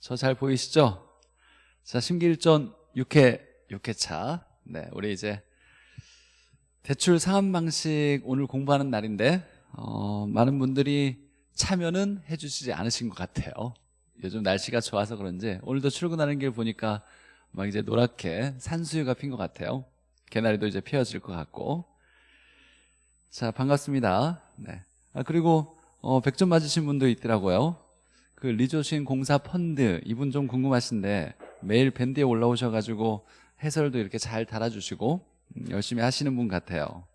저 잘 보이시죠? 자, 심기일전 6회, 6회차. 네, 우리 이제 대출 상환 방식 오늘 공부하는 날인데, 어, 많은 분들이 참여는 해주시지 않으신 것 같아요. 요즘 날씨가 좋아서 그런지 오늘도 출근하는 길 보니까 막 이제 노랗게 산수유가 핀 것 같아요. 개나리도 이제 피어질 것 같고. 자, 반갑습니다. 네. 아, 그리고, 어, 100점 맞으신 분도 있더라고요. 그 리조신 공사 펀드 이분 좀 궁금하신데 매일 밴드에 올라오셔가지고 해설도 이렇게 잘 달아주시고 음, 열심히 하시는 분 같아요.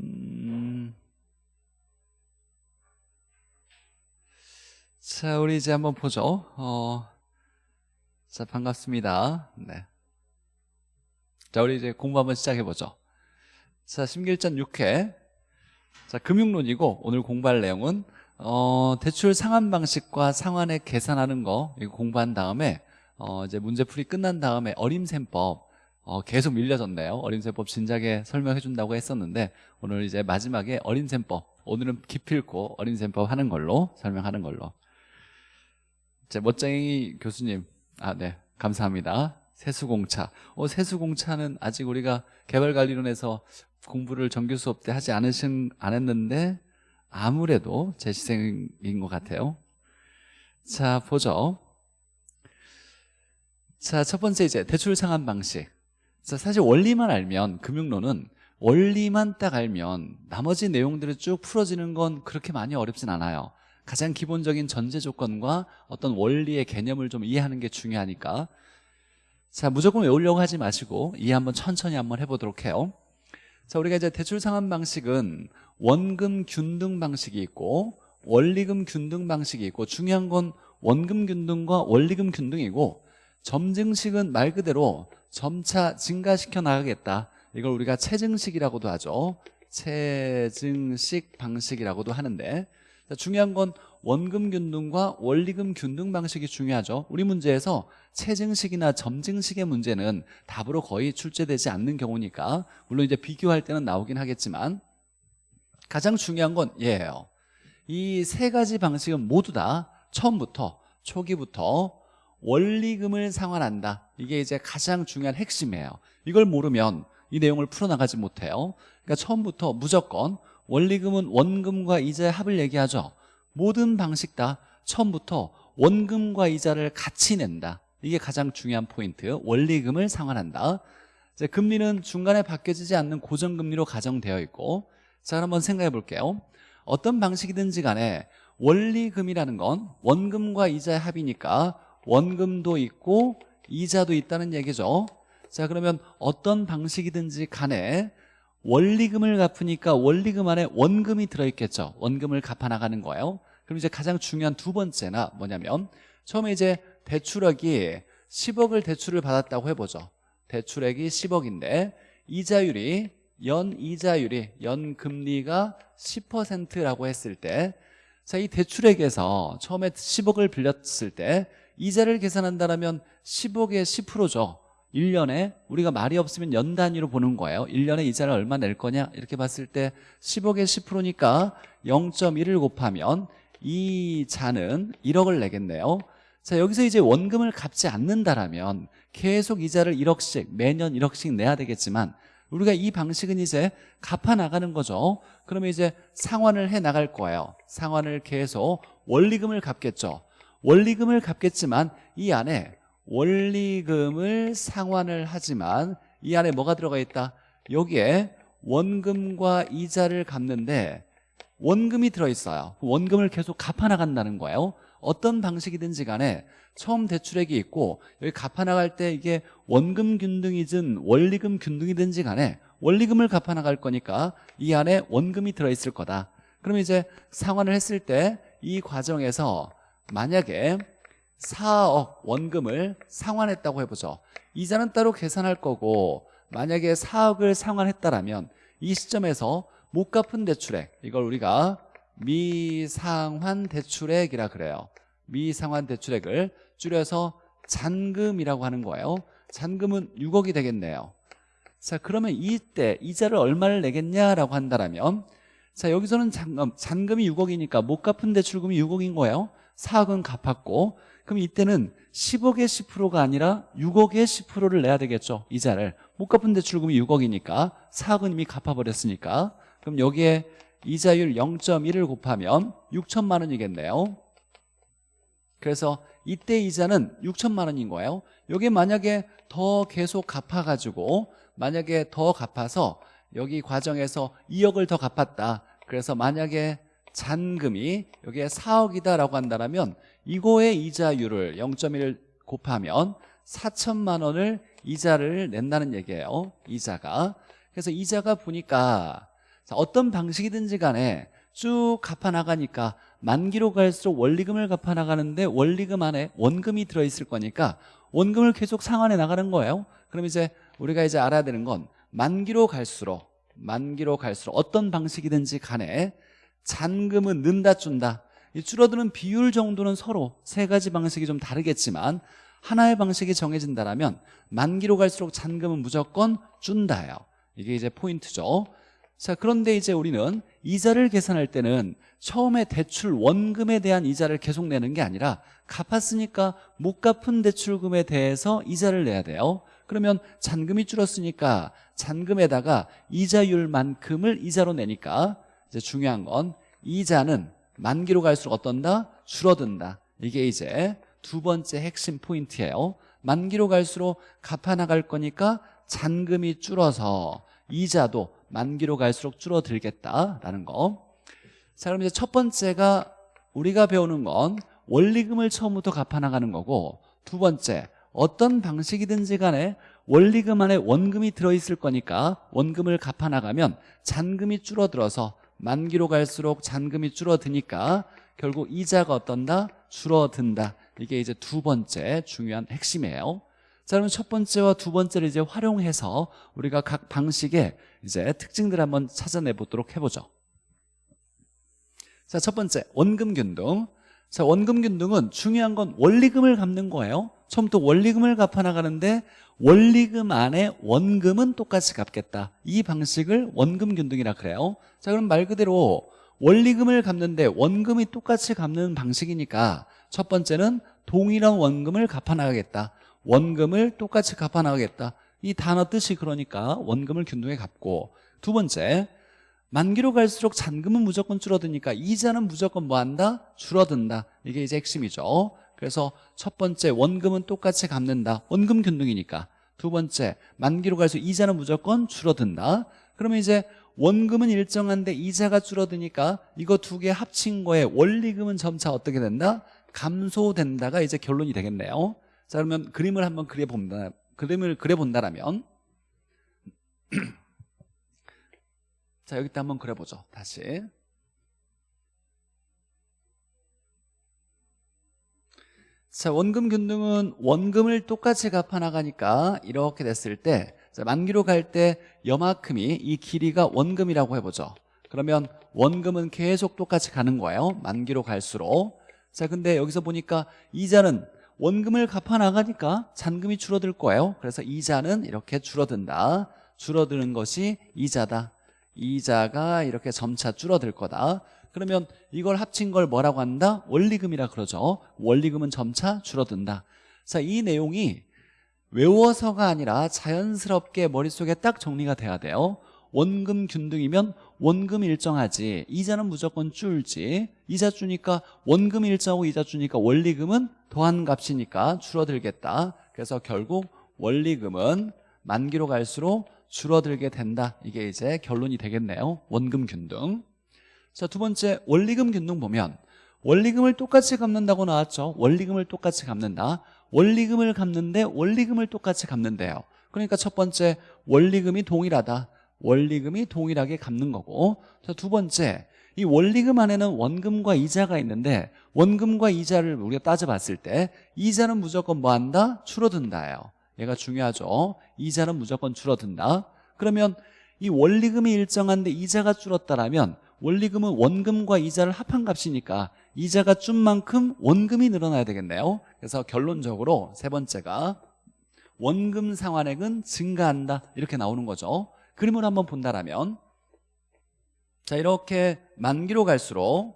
음... 자, 우리 이제 한번 보죠. 어... 자, 반갑습니다. 네. 자, 우리 이제 공부 한번 시작해보죠. 자, 심길전 6회. 자, 금융론이고, 오늘 공부할 내용은, 어, 대출 상환 방식과 상환에 계산하는 거, 이거 공부한 다음에, 어, 이제 문제풀이 끝난 다음에 어림셈법, 어, 계속 밀려졌네요. 어림셈법 진작에 설명해 준다고 했었는데, 오늘 이제 마지막에 어림셈법, 오늘은 기필코 어림셈법 하는 걸로, 설명하는 걸로. 자, 멋쟁이 교수님, 아, 네. 감사합니다. 세수공차. 어, 세수공차는 아직 우리가 개발관리론에서 공부를 정규 수업 때 하지 않으신, 안 했는데 아무래도 제 시생인 것 같아요. 자, 보죠. 자, 첫 번째 이제 대출 상환 방식. 자, 사실 원리만 알면 금융론은 원리만 딱 알면 나머지 내용들을 쭉 풀어지는 건 그렇게 많이 어렵진 않아요. 가장 기본적인 전제 조건과 어떤 원리의 개념을 좀 이해하는 게 중요하니까 자 무조건 외우려고 하지 마시고 이해 한번 천천히 한번 해보도록 해요. 자 우리가 이제 대출 상환 방식은 원금 균등 방식이 있고 원리금 균등 방식이 있고 중요한 건 원금 균등과 원리금 균등이고 점증식은 말 그대로 점차 증가시켜 나가겠다. 이걸 우리가 체증식이라고도 하죠. 체증식 방식이라고도 하는데 중요한 건 원금 균등과 원리금 균등 방식이 중요하죠. 우리 문제에서 체증식이나 점증식의 문제는 답으로 거의 출제되지 않는 경우니까 물론 이제 비교할 때는 나오긴 하겠지만 가장 중요한 건 얘예요. 이 세 가지 방식은 모두 다 처음부터 초기부터 원리금을 상환한다. 이게 이제 가장 중요한 핵심이에요. 이걸 모르면 이 내용을 풀어나가지 못해요. 그러니까 처음부터 무조건 원리금은 원금과 이자의 합을 얘기하죠. 모든 방식 다 처음부터 원금과 이자를 같이 낸다 이게 가장 중요한 포인트. 원리금을 상환한다. 이제 금리는 중간에 바뀌어지지 않는 고정금리로 가정되어 있고 자 한번 생각해 볼게요. 어떤 방식이든지 간에 원리금이라는 건 원금과 이자의 합이니까 원금도 있고 이자도 있다는 얘기죠. 자 그러면 어떤 방식이든지 간에 원리금을 갚으니까 원리금 안에 원금이 들어있겠죠. 원금을 갚아나가는 거예요. 그럼 이제 가장 중요한 두 번째나 뭐냐면 처음에 이제 대출액이 10억을 대출을 받았다고 해보죠. 대출액이 10억인데 이자율이 연 이자율이 연 금리가 10%라고 했을 때 자, 이 대출액에서 처음에 10억을 빌렸을 때 이자를 계산한다면 10억의 10%죠. 1년에 우리가 말이 없으면 연 단위로 보는 거예요. 1년에 이자를 얼마 낼 거냐? 이렇게 봤을 때 10억의 10%니까 0.1을 곱하면 이자는 1억을 내겠네요 자 여기서 이제 원금을 갚지 않는다라면 계속 이자를 1억씩 매년 1억씩 내야 되겠지만 우리가 이 방식은 이제 갚아 나가는 거죠. 그러면 이제 상환을 해 나갈 거예요. 상환을 계속 원리금을 갚겠죠. 원리금을 갚겠지만 이 안에 원리금을 상환을 하지만 이 안에 뭐가 들어가 있다? 여기에 원금과 이자를 갚는데 원금이 들어있어요. 원금을 계속 갚아 나간다는 거예요 어떤 방식이든지 간에 처음 대출액이 있고 여기 갚아나갈 때 이게 원금 균등이든 원리금 균등이든지 간에 원리금을 갚아나갈 거니까 이 안에 원금이 들어있을 거다. 그럼 이제 상환을 했을 때 이 과정에서 만약에 4억 원금을 상환했다고 해보죠. 이자는 따로 계산할 거고 만약에 4억을 상환했다라면 이 시점에서 못 갚은 대출액 이걸 우리가 미상환 대출액이라 그래요. 미상환 대출액을 줄여서 잔금이라고 하는 거예요. 잔금은 6억이 되겠네요. 자 그러면 이때 이자를 얼마를 내겠냐라고 한다면 자 여기서는 잔금, 잔금이 6억이니까 못 갚은 대출금이 6억인 거예요. 4억은 갚았고 그럼 이때는 10억의 10%가 아니라 6억의 10%를 내야 되겠죠 이자를. 못 갚은 대출금이 6억이니까 4억은 이미 갚아버렸으니까. 그럼 여기에 이자율 0.1을 곱하면 6천만 원이겠네요. 그래서 이때 이자는 6천만 원인 거예요. 여기 만약에 더 계속 갚아가지고 만약에 더 갚아서 여기 과정에서 2억을 더 갚았다. 그래서 만약에 잔금이 여기에 4억이다라고 한다면 이거의 이자율을 0.1을 곱하면 4천만 원을 이자를 낸다는 얘기예요. 이자가. 그래서 이자가 보니까 자, 어떤 방식이든지 간에 쭉 갚아나가니까 만기로 갈수록 원리금을 갚아나가는데 원리금 안에 원금이 들어있을 거니까 원금을 계속 상환해 나가는 거예요. 그럼 이제 우리가 이제 알아야 되는 건 만기로 갈수록 만기로 갈수록 어떤 방식이든지 간에 잔금은 는다 준다. 이 줄어드는 비율 정도는 서로 세 가지 방식이 좀 다르겠지만 하나의 방식이 정해진다면 만기로 갈수록 잔금은 무조건 준다예요. 이게 이제 포인트죠 자 그런데 이제 우리는 이자를 계산할 때는 처음에 대출 원금에 대한 이자를 계속 내는 게 아니라 갚았으니까 못 갚은 대출금에 대해서 이자를 내야 돼요. 그러면 잔금이 줄었으니까 잔금에다가 이자율만큼을 이자로 내니까 이제 중요한 건 이자는 만기로 갈수록 어떤다? 줄어든다. 이게 이제 두 번째 핵심 포인트예요. 만기로 갈수록 갚아나갈 거니까 잔금이 줄어서 이자도 만기로 갈수록 줄어들겠다라는 거. 자, 그럼 이제 첫 번째가 우리가 배우는 건 원리금을 처음부터 갚아나가는 거고 두 번째 어떤 방식이든지 간에 원리금 안에 원금이 들어있을 거니까 원금을 갚아나가면 잔금이 줄어들어서 만기로 갈수록 잔금이 줄어드니까 결국 이자가 어떤다? 줄어든다 이게 이제 두 번째 중요한 핵심이에요 자 그러면 첫 번째와 두 번째를 이제 활용해서 우리가 각 방식의 이제 특징들을 한번 찾아내 보도록 해보죠. 자 첫 번째 원금균등. 자 원금균등은 중요한 건 원리금을 갚는 거예요. 처음부터 원리금을 갚아 나가는데 원리금 안에 원금은 똑같이 갚겠다. 이 방식을 원금균등이라 그래요. 자 그럼 말 그대로 원리금을 갚는데 원금이 똑같이 갚는 방식이니까 첫 번째는 동일한 원금을 갚아 나가겠다. 원금을 똑같이 갚아 나가겠다 이 단어 뜻이 그러니까 원금을 균등에 갚고. 두 번째 만기로 갈수록 잔금은 무조건 줄어드니까 이자는 무조건 뭐 한다? 줄어든다. 이게 이제 핵심이죠. 그래서 첫 번째 원금은 똑같이 갚는다. 원금 균등이니까. 두 번째 만기로 갈수록 이자는 무조건 줄어든다. 그러면 이제 원금은 일정한데 이자가 줄어드니까 이거 두 개 합친 거에 원리금은 점차 어떻게 된다? 감소된다가 이제 결론이 되겠네요. 자 그러면 그림을 한번 그려본다 그림을 그려본다라면 자 여기다 한번 그려보죠. 다시. 자 원금 균등은 원금을 똑같이 갚아 나가니까 이렇게 됐을 때 자, 만기로 갈 때 여만큼이 이 길이가 원금이라고 해보죠. 그러면 원금은 계속 똑같이 가는 거예요. 만기로 갈수록. 자 근데 여기서 보니까 이자는 원금을 갚아 나가니까 잔금이 줄어들 거예요. 그래서 이자는 이렇게 줄어든다. 줄어드는 것이 이자다. 이자가 이렇게 점차 줄어들 거다. 그러면 이걸 합친 걸 뭐라고 한다? 원리금이라 그러죠. 원리금은 점차 줄어든다. 자, 이 내용이 외워서가 아니라 자연스럽게 머릿속에 딱 정리가 돼야 돼요. 원금 균등이면 원금 일정하지 이자는 무조건 줄지 이자 주니까 원금 일정하고 이자 주니까 원리금은 더한 값이니까 줄어들겠다. 그래서 결국 원리금은 만기로 갈수록 줄어들게 된다. 이게 이제 결론이 되겠네요. 원금 균등. 자 두 번째 원리금 균등 보면 원리금을 똑같이 갚는다고 나왔죠. 원리금을 똑같이 갚는다. 원리금을 갚는데 원리금을 똑같이 갚는데요. 그러니까 첫 번째 원리금이 동일하다 원리금이 동일하게 갚는 거고. 자두 번째 이 원리금 안에는 원금과 이자가 있는데 원금과 이자를 우리가 따져봤을 때 이자는 무조건 뭐 한다? 줄어든다예요. 얘가 중요하죠. 이자는 무조건 줄어든다. 그러면 이 원리금이 일정한데 이자가 줄었다라면 원리금은 원금과 이자를 합한 값이니까 이자가 준 만큼 원금이 늘어나야 되겠네요. 그래서 결론적으로 세 번째가 원금 상환액은 증가한다. 이렇게 나오는 거죠 그림을 한번 본다라면 자 이렇게 만기로 갈수록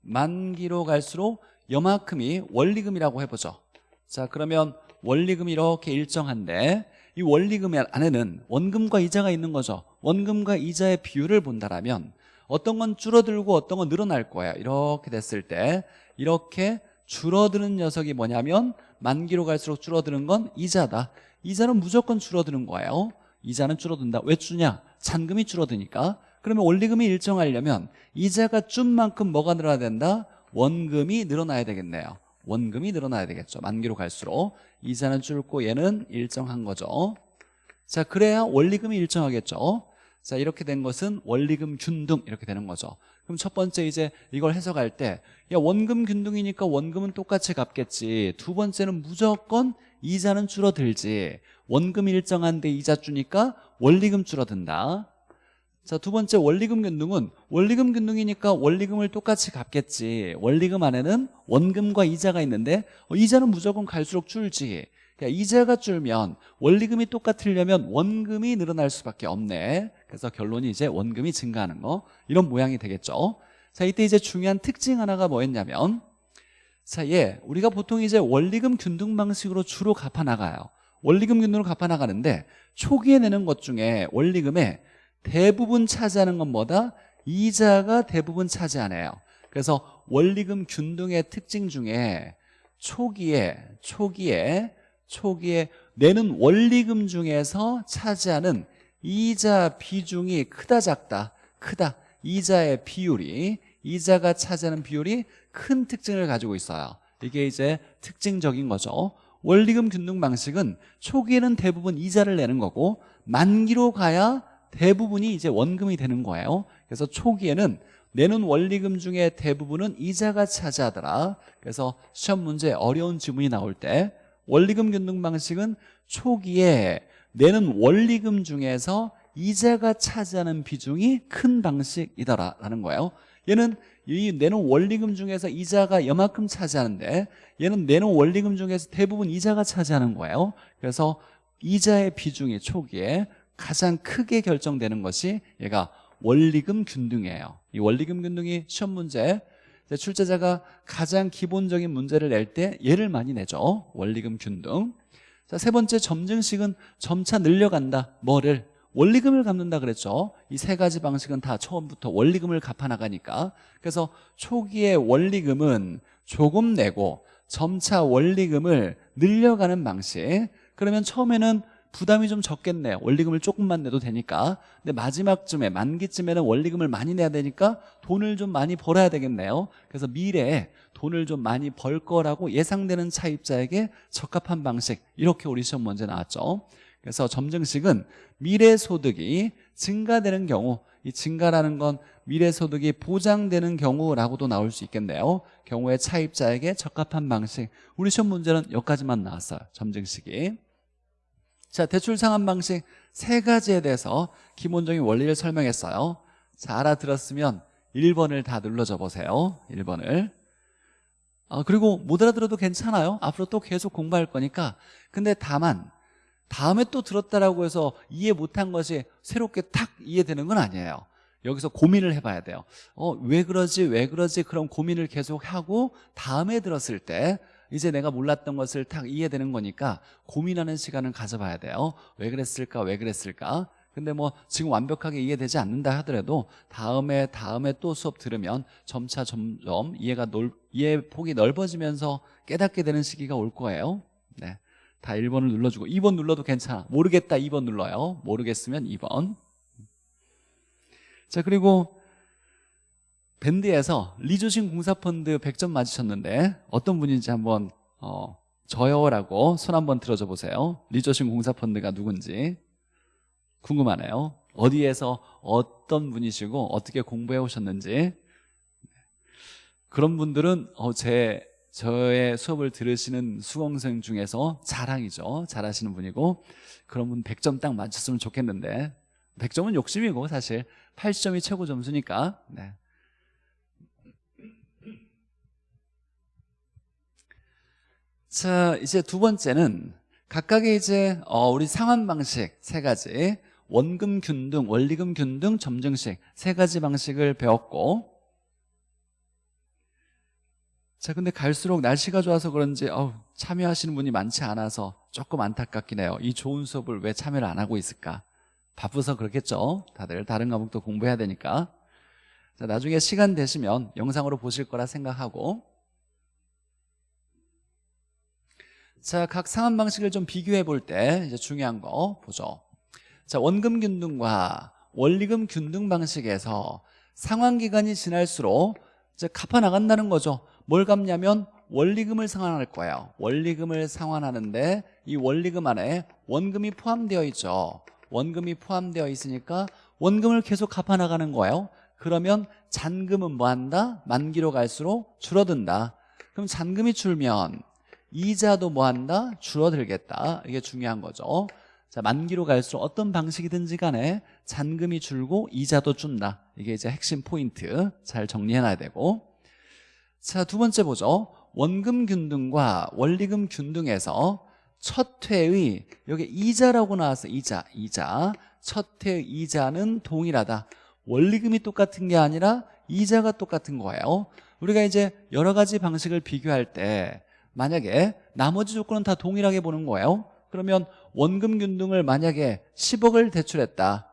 만기로 갈수록 여만큼이 원리금이라고 해보죠. 자 그러면 원리금이 이렇게 일정한데 이 원리금 안에는 원금과 이자가 있는 거죠. 원금과 이자의 비율을 본다라면 어떤 건 줄어들고 어떤 건 늘어날 거예요 이렇게 됐을 때 이렇게 줄어드는 녀석이 뭐냐면 만기로 갈수록 줄어드는 건 이자다. 이자는 무조건 줄어드는 거예요 이자는 줄어든다. 왜 주냐? 잔금이 줄어드니까. 그러면 원리금이 일정하려면 이자가 준 만큼 뭐가 늘어나야 된다? 원금이 늘어나야 되겠네요. 원금이 늘어나야 되겠죠. 만기로 갈수록. 이자는 줄고 얘는 일정한 거죠. 자 그래야 원리금이 일정하겠죠. 자 이렇게 된 것은 원리금 균등 이렇게 되는 거죠. 그럼 첫 번째 이제 이걸 해석할 때 야 원금 균등이니까 원금은 똑같이 갚겠지. 두 번째는 무조건 이자는 줄어들지 원금 일정한데 이자 주니까 원리금 줄어든다 자, 두 번째 원리금 균등은 원리금 균등이니까 원리금을 똑같이 갚겠지. 원리금 안에는 원금과 이자가 있는데 어, 이자는 무조건 갈수록 줄지. 그러니까 이자가 줄면 원리금이 똑같으려면 원금이 늘어날 수밖에 없네. 그래서 결론이 이제 원금이 증가하는 거 이런 모양이 되겠죠. 자, 이때 이제 중요한 특징 하나가 뭐였냐면 자, 예, 우리가 보통 이제 원리금 균등 방식으로 주로 갚아 나가요. 원리금 균등으로 갚아 나가는데 초기에 내는 것 중에 원리금에 대부분 차지하는 건 뭐다? 이자가 대부분 차지하네요. 그래서 원리금 균등의 특징 중에 초기에 초기에 초기에 내는 원리금 중에서 차지하는 이자 비중이 크다 작다 크다. 이자의 비율이 이자가 차지하는 비율이 큰 특징을 가지고 있어요. 이게 이제 특징적인 거죠 원리금 균등 방식은 초기에는 대부분 이자를 내는 거고 만기로 가야 대부분이 이제 원금이 되는 거예요. 그래서 초기에는 내는 원리금 중에 대부분은 이자가 차지하더라. 그래서 시험 문제 어려운 지문이 나올 때 원리금 균등 방식은 초기에 내는 원리금 중에서 이자가 차지하는 비중이 큰 방식이다라는 거예요 얘는 이 내는 원리금 중에서 이자가 여만큼 차지하는데 얘는 내는 원리금 중에서 대부분 이자가 차지하는 거예요. 그래서 이자의 비중이 초기에 가장 크게 결정되는 것이 얘가 원리금 균등이에요. 이 원리금 균등이 시험 문제 출제자가 가장 기본적인 문제를 낼 때 얘를 많이 내죠. 원리금 균등. 자, 세 번째 점증식은 점차 늘려간다. 뭐를 원리금을 갚는다 그랬죠. 이 세 가지 방식은 다 처음부터 원리금을 갚아 나가니까. 그래서 초기에 원리금은 조금 내고 점차 원리금을 늘려가는 방식. 그러면 처음에는 부담이 좀 적겠네요 원리금을 조금만 내도 되니까. 근데 마지막쯤에 만기쯤에는 원리금을 많이 내야 되니까 돈을 좀 많이 벌어야 되겠네요. 그래서 미래에 돈을 좀 많이 벌 거라고 예상되는 차입자에게 적합한 방식. 이렇게 우리 시험 문제 나왔죠 그래서 점증식은 미래소득이 증가되는 경우 이 증가라는 건 미래소득이 보장되는 경우라고도 나올 수 있겠네요 경우에 차입자에게 적합한 방식 우리 시험 문제는 여기까지만 나왔어요 점증식이 자, 대출 상환 방식 세 가지에 대해서 기본적인 원리를 설명했어요. 자, 알아들었으면 1번을 다 눌러줘 보세요. 1번을. 아, 그리고 못 알아들어도 괜찮아요. 앞으로 또 계속 공부할 거니까. 근데 다만 다음에 또 들었다라고 해서 이해 못한 것이 새롭게 탁 이해되는 건 아니에요. 여기서 고민을 해봐야 돼요. 어, 왜 그러지? 왜 그러지? 그럼 고민을 계속 하고 다음에 들었을 때 이제 내가 몰랐던 것을 딱 이해되는 거니까 고민하는 시간을 가져봐야 돼요 왜 그랬을까 왜 그랬을까 근데 뭐 지금 완벽하게 이해되지 않는다 하더라도 다음에 다음에 또 수업 들으면 점차 점점 이해가 넓, 이해 폭이 넓어지면서 깨닫게 되는 시기가 올 거예요 네. 다 1번을 눌러주고 2번 눌러도 괜찮아. 모르겠다 2번 눌러요. 모르겠으면 2번. 자 그리고 밴드에서 리조신 공사펀드 100점 맞으셨는데 어떤 분인지 한번 어, 저요라고 손 한번 들어줘 보세요. 리조신 공사펀드가 누군지. 궁금하네요. 어디에서 어떤 분이시고 어떻게 공부해 오셨는지. 그런 분들은 어, 제 저의 수업을 들으시는 수강생 중에서 자랑이죠. 잘하시는 분이고. 그런 분 100점 딱 맞췄으면 좋겠는데. 100점은 욕심이고 사실. 80점이 최고 점수니까. 네. 자 이제 두 번째는 각각의 이제 어, 우리 상환 방식 세 가지 원금 균등, 원리금 균등, 점증식 세 가지 방식을 배웠고 자 근데 갈수록 날씨가 좋아서 그런지 어우, 참여하시는 분이 많지 않아서 조금 안타깝긴 해요. 이 좋은 수업을 왜 참여를 안 하고 있을까? 바쁘서 그렇겠죠? 다들 다른 과목도 공부해야 되니까. 자 나중에 시간 되시면 영상으로 보실 거라 생각하고. 자, 각 상환 방식을 좀 비교해 볼 때 이제 중요한 거 보죠. 자, 원금 균등과 원리금 균등 방식에서 상환 기간이 지날수록 이제 갚아 나간다는 거죠. 뭘 갚냐면 원리금을 상환할 거예요. 원리금을 상환하는데 이 원리금 안에 원금이 포함되어 있죠. 원금이 포함되어 있으니까 원금을 계속 갚아 나가는 거예요. 그러면 잔금은 뭐 한다? 만기로 갈수록 줄어든다. 그럼 잔금이 줄면 이자도 뭐 한다? 줄어들겠다. 이게 중요한 거죠. 자, 만기로 갈수록 어떤 방식이든지 간에 잔금이 줄고 이자도 준다. 이게 이제 핵심 포인트. 잘 정리해놔야 되고. 자, 두 번째 보죠. 원금 균등과 원리금 균등에서 첫 회의 여기 이자라고 나왔어. 이자, 이자. 첫 회의 이자는 동일하다. 원리금이 똑같은 게 아니라 이자가 똑같은 거예요. 우리가 이제 여러 가지 방식을 비교할 때 만약에 나머지 조건은 다 동일하게 보는 거예요 그러면 원금 균등을 만약에 10억을 대출했다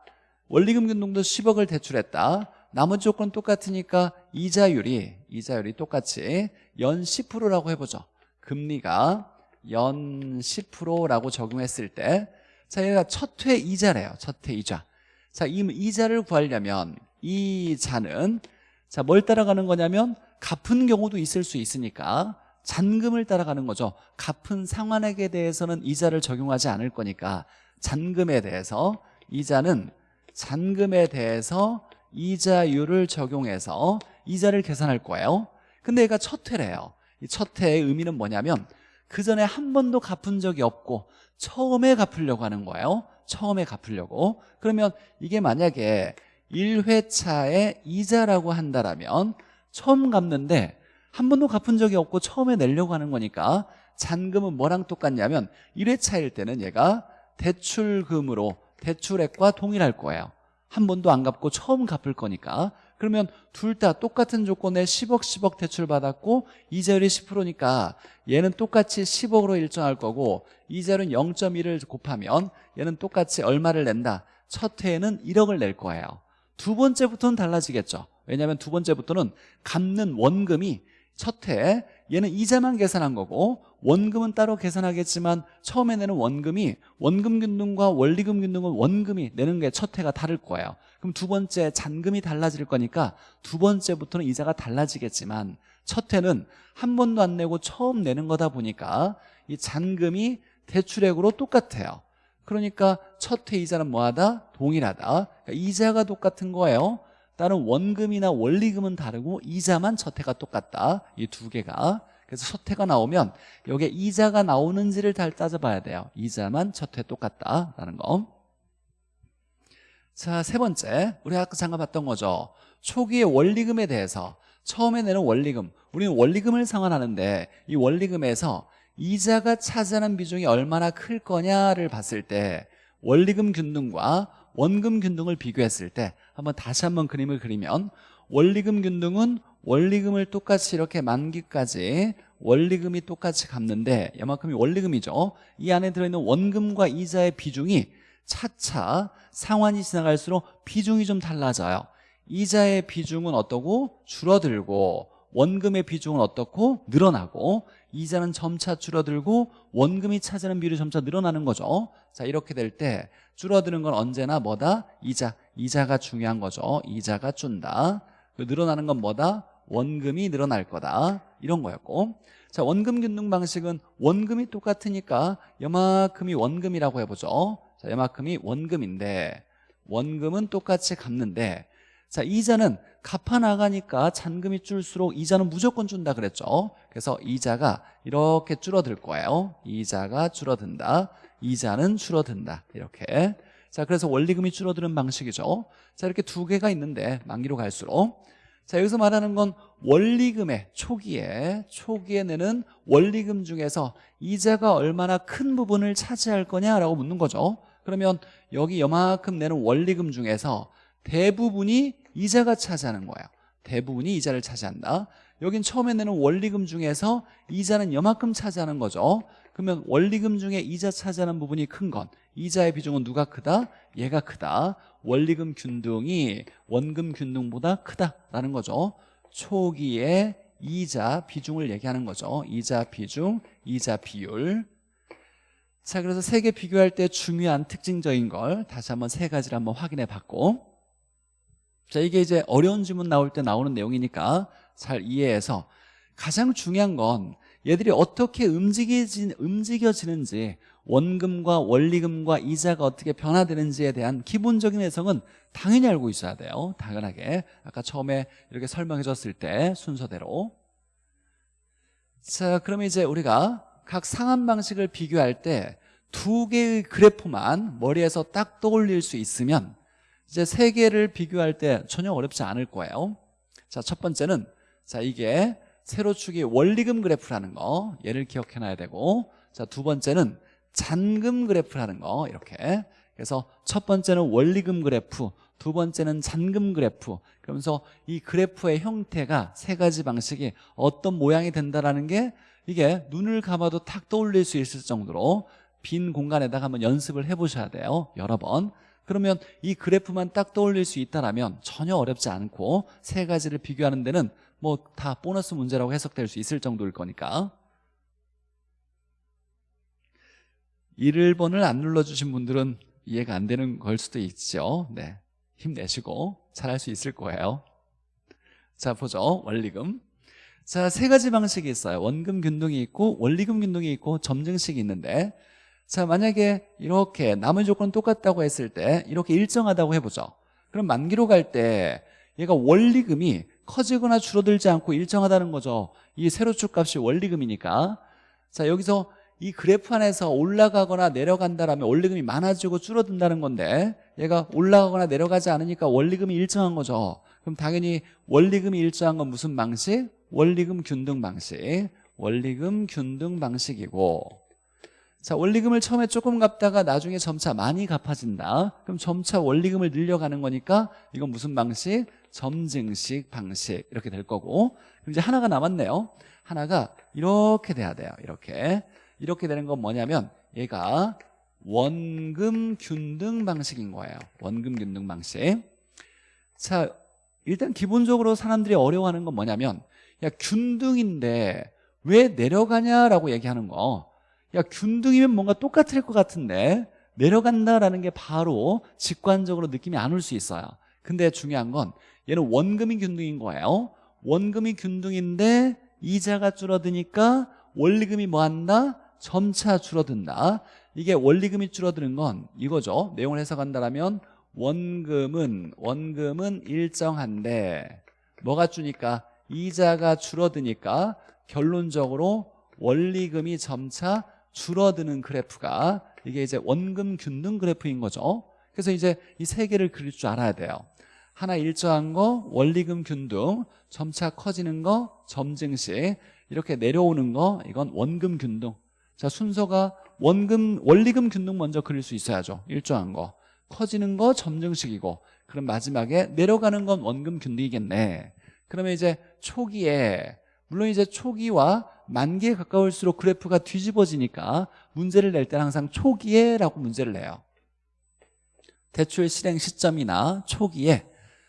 원리금 균등도 10억을 대출했다 나머지 조건 똑같으니까 이자율이 이자율이 똑같이 연 10%라고 해보죠. 금리가 연 10%라고 적용했을 때 자, 얘가 첫 회 이자래요. 첫 회 이자. 자, 이 이자를 구하려면 이자는 자, 뭘 따라가는 거냐면 갚은 경우도 있을 수 있으니까 잔금을 따라가는 거죠. 갚은 상환액에 대해서는 이자를 적용하지 않을 거니까 잔금에 대해서 이자는 잔금에 대해서 이자율을 적용해서 이자를 계산할 거예요. 근데 얘가 첫 회래요. 이첫 회의 의미는 뭐냐면 그 전에 한 번도 갚은 적이 없고 처음에 갚으려고 하는 거예요. 처음에 갚으려고. 그러면 이게 만약에 1회차의 이자라고 한다면 처음 갚는데 한 번도 갚은 적이 없고 처음에 내려고 하는 거니까 잔금은 뭐랑 똑같냐면 1회차일 때는 얘가 대출금으로 대출액과 동일할 거예요. 한 번도 안 갚고 처음 갚을 거니까 그러면 둘 다 똑같은 조건에 10억 10억 대출 받았고 이자율이 10%니까 얘는 똑같이 10억으로 일정할 거고 이자율은 0.1을 곱하면 얘는 똑같이 얼마를 낸다. 첫 해에는 1억을 낼 거예요. 두 번째부터는 달라지겠죠. 왜냐하면 두 번째부터는 갚는 원금이 첫해 얘는 이자만 계산한 거고 원금은 따로 계산하겠지만 처음에 내는 원금이 원금 균등과 원리금 균등은 원금이 내는 게 첫 해가 다를 거예요 그럼 두 번째 잔금이 달라질 거니까 두 번째부터는 이자가 달라지겠지만 첫 해는 한 번도 안 내고 처음 내는 거다 보니까 이 잔금이 대출액으로 똑같아요. 그러니까 첫 해 이자는 뭐하다? 동일하다. 그러니까 이자가 똑같은 거예요. 다른 원금이나 원리금은 다르고 이자만 첫 해가 똑같다. 이 두 개가. 그래서 첫 해가 나오면 여기에 이자가 나오는지를 잘 따져봐야 돼요. 이자만 첫 해 똑같다라는 거 자, 세 번째. 우리 아까 잠깐 봤던 거죠? 초기의 원리금에 대해서. 처음에 내는 원리금. 우리는 원리금을 상환하는데 이 원리금에서 이자가 차지하는 비중이 얼마나 클 거냐를 봤을 때 원리금 균등과 원금 균등을 비교했을 때 한번 다시 한번 그림을 그리면 원리금 균등은 원리금을 똑같이 이렇게 만기까지 원리금이 똑같이 갚는데 이만큼이 원리금이죠. 이 안에 들어있는 원금과 이자의 비중이 차차 상환이 지나갈수록 비중이 좀 달라져요. 이자의 비중은 어떠고 줄어들고 원금의 비중은 어떻고 늘어나고 이자는 점차 줄어들고 원금이 차지하는 비율이 점차 늘어나는 거죠. 자 이렇게 될 때 줄어드는 건 언제나 뭐다? 이자. 이자가 중요한 거죠. 이자가 준다. 그 늘어나는 건 뭐다? 원금이 늘어날 거다. 이런 거였고. 자 원금 균등 방식은 원금이 똑같으니까 여만큼이 원금이라고 해보죠 자 여만큼이 원금인데 원금은 똑같이 갚는데 자 이자는 갚아 나가니까 잔금이 줄수록 이자는 무조건 준다 그랬죠. 그래서 이자가 이렇게 줄어들 거예요. 이자가 줄어든다. 이자는 줄어든다. 이렇게. 자 그래서 원리금이 줄어드는 방식이죠. 자 이렇게 두 개가 있는데 만기로 갈수록. 자 여기서 말하는 건 원리금의 초기에 초기에 내는 원리금 중에서 이자가 얼마나 큰 부분을 차지할 거냐라고 묻는 거죠 그러면 여기 요만큼 내는 원리금 중에서 대부분이 이자가 차지하는 거예요. 대부분이 이자를 차지한다. 여긴 처음에 내는 원리금 중에서 이자는 요만큼 차지하는 거죠. 그러면 원리금 중에 이자 차지하는 부분이 큰 건 이자의 비중은 누가 크다? 얘가 크다. 원리금 균등이 원금 균등보다 크다라는 거죠. 초기에 이자 비중을 얘기하는 거죠. 이자 비중, 이자 비율 자 그래서 세 개 비교할 때 중요한 특징적인 걸 다시 한번 세 가지를 한번 확인해 봤고 자 이게 이제 어려운 질문 나올 때 나오는 내용이니까 잘 이해해서 가장 중요한 건 얘들이 어떻게 움직이지, 움직여지는지 원금과 원리금과 이자가 어떻게 변화되는지에 대한 기본적인 해석은 당연히 알고 있어야 돼요. 당연하게. 아까 처음에 이렇게 설명해 줬을 때 순서대로. 자 그러면 이제 우리가 각 상한 방식을 비교할 때 두 개의 그래프만 머리에서 딱 떠올릴 수 있으면 이제 세 개를 비교할 때 전혀 어렵지 않을 거예요. 자 첫 번째는 자 이게 세로축이 원리금 그래프라는 거. 얘를 기억해 놔야 되고. 자 두 번째는 잔금 그래프라는 거. 이렇게. 그래서 첫 번째는 원리금 그래프 두 번째는 잔금 그래프. 그러면서 이 그래프의 형태가 세 가지 방식이 어떤 모양이 된다라는 게 이게 눈을 감아도 탁 떠올릴 수 있을 정도로 빈 공간에다가 한번 연습을 해보셔야 돼요 여러 번. 그러면 이 그래프만 딱 떠올릴 수 있다면 전혀 어렵지 않고 세 가지를 비교하는 데는 뭐 다 보너스 문제라고 해석될 수 있을 정도일 거니까. 1번을 안 눌러주신 분들은 이해가 안 되는 걸 수도 있죠. 네, 힘내시고 잘할 수 있을 거예요. 자 보죠. 원리금 자 세 가지 방식이 있어요. 원금 균등이 있고 원리금 균등이 있고 점증식이 있는데 자 만약에 이렇게 남은 조건 똑같다고 했을 때 이렇게 일정하다고 해보죠. 그럼 만기로 갈 때 얘가 원리금이 커지거나 줄어들지 않고 일정하다는 거죠. 이 세로축 값이 원리금이니까. 자 여기서 이 그래프 안에서 올라가거나 내려간다라면 원리금이 많아지고 줄어든다는 건데 얘가 올라가거나 내려가지 않으니까 원리금이 일정한 거죠. 그럼 당연히 원리금이 일정한 건 무슨 방식? 원리금 균등 방식. 원리금 균등 방식이고. 자 원리금을 처음에 조금 갚다가 나중에 점차 많이 갚아진다. 그럼 점차 원리금을 늘려가는 거니까 이건 무슨 방식? 점증식 방식. 이렇게 될 거고. 그럼 이제 하나가 남았네요. 하나가 이렇게 돼야 돼요. 이렇게. 이렇게 되는 건 뭐냐면 얘가 원금 균등 방식인 거예요. 원금 균등 방식. 자 일단 기본적으로 사람들이 어려워하는 건 뭐냐면 야 균등인데 왜 내려가냐라고 얘기하는 거. 야 균등이면 뭔가 똑같을 것 같은데 내려간다라는 게 바로 직관적으로 느낌이 안 올 수 있어요. 근데 중요한 건 얘는 원금이 균등인 거예요. 원금이 균등인데 이자가 줄어드니까 원리금이 뭐한다? 점차 줄어든다. 이게 원리금이 줄어드는 건 이거죠. 내용을 해석한다면 원금은 원금은 일정한데 뭐가 주니까 이자가 줄어드니까 결론적으로 원리금이 점차 줄어드는 그래프가 이게 이제 원금 균등 그래프인 거죠. 그래서 이제 이 세 개를 그릴 줄 알아야 돼요. 하나 일정한 거 원리금 균등 점차 커지는 거 점증식 이렇게 내려오는 거 이건 원금 균등. 자 순서가 원금 원리금 균등 먼저 그릴 수 있어야죠. 일정한 거. 커지는 거 점증식이고. 그럼 마지막에 내려가는 건 원금 균등이겠네 그러면 이제 초기에 물론 이제 초기와 만기에 가까울수록 그래프가 뒤집어지니까 문제를 낼 때는 항상 초기에 라고 문제를 내요. 대출 실행 시점이나 초기에.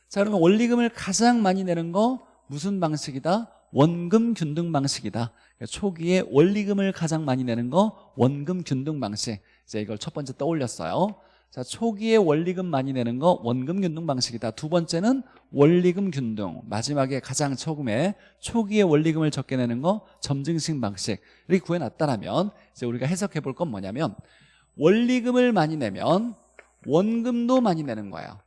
자 그러면 원리금을 가장 많이 내는 거 무슨 방식이다? 원금 균등 방식이다. 그러니까 초기에 원리금을 가장 많이 내는 거 원금 균등 방식. 이제 이걸 첫 번째 떠올렸어요 자 초기에 원리금 많이 내는 거 원금 균등 방식이다. 두 번째는 원리금 균등. 마지막에 가장 처음에 초기에 원리금을 적게 내는 거 점증식 방식. 이렇게 구해놨다면 이제 우리가 해석해 볼 건 뭐냐면 원리금을 많이 내면 원금도 많이 내는 거예요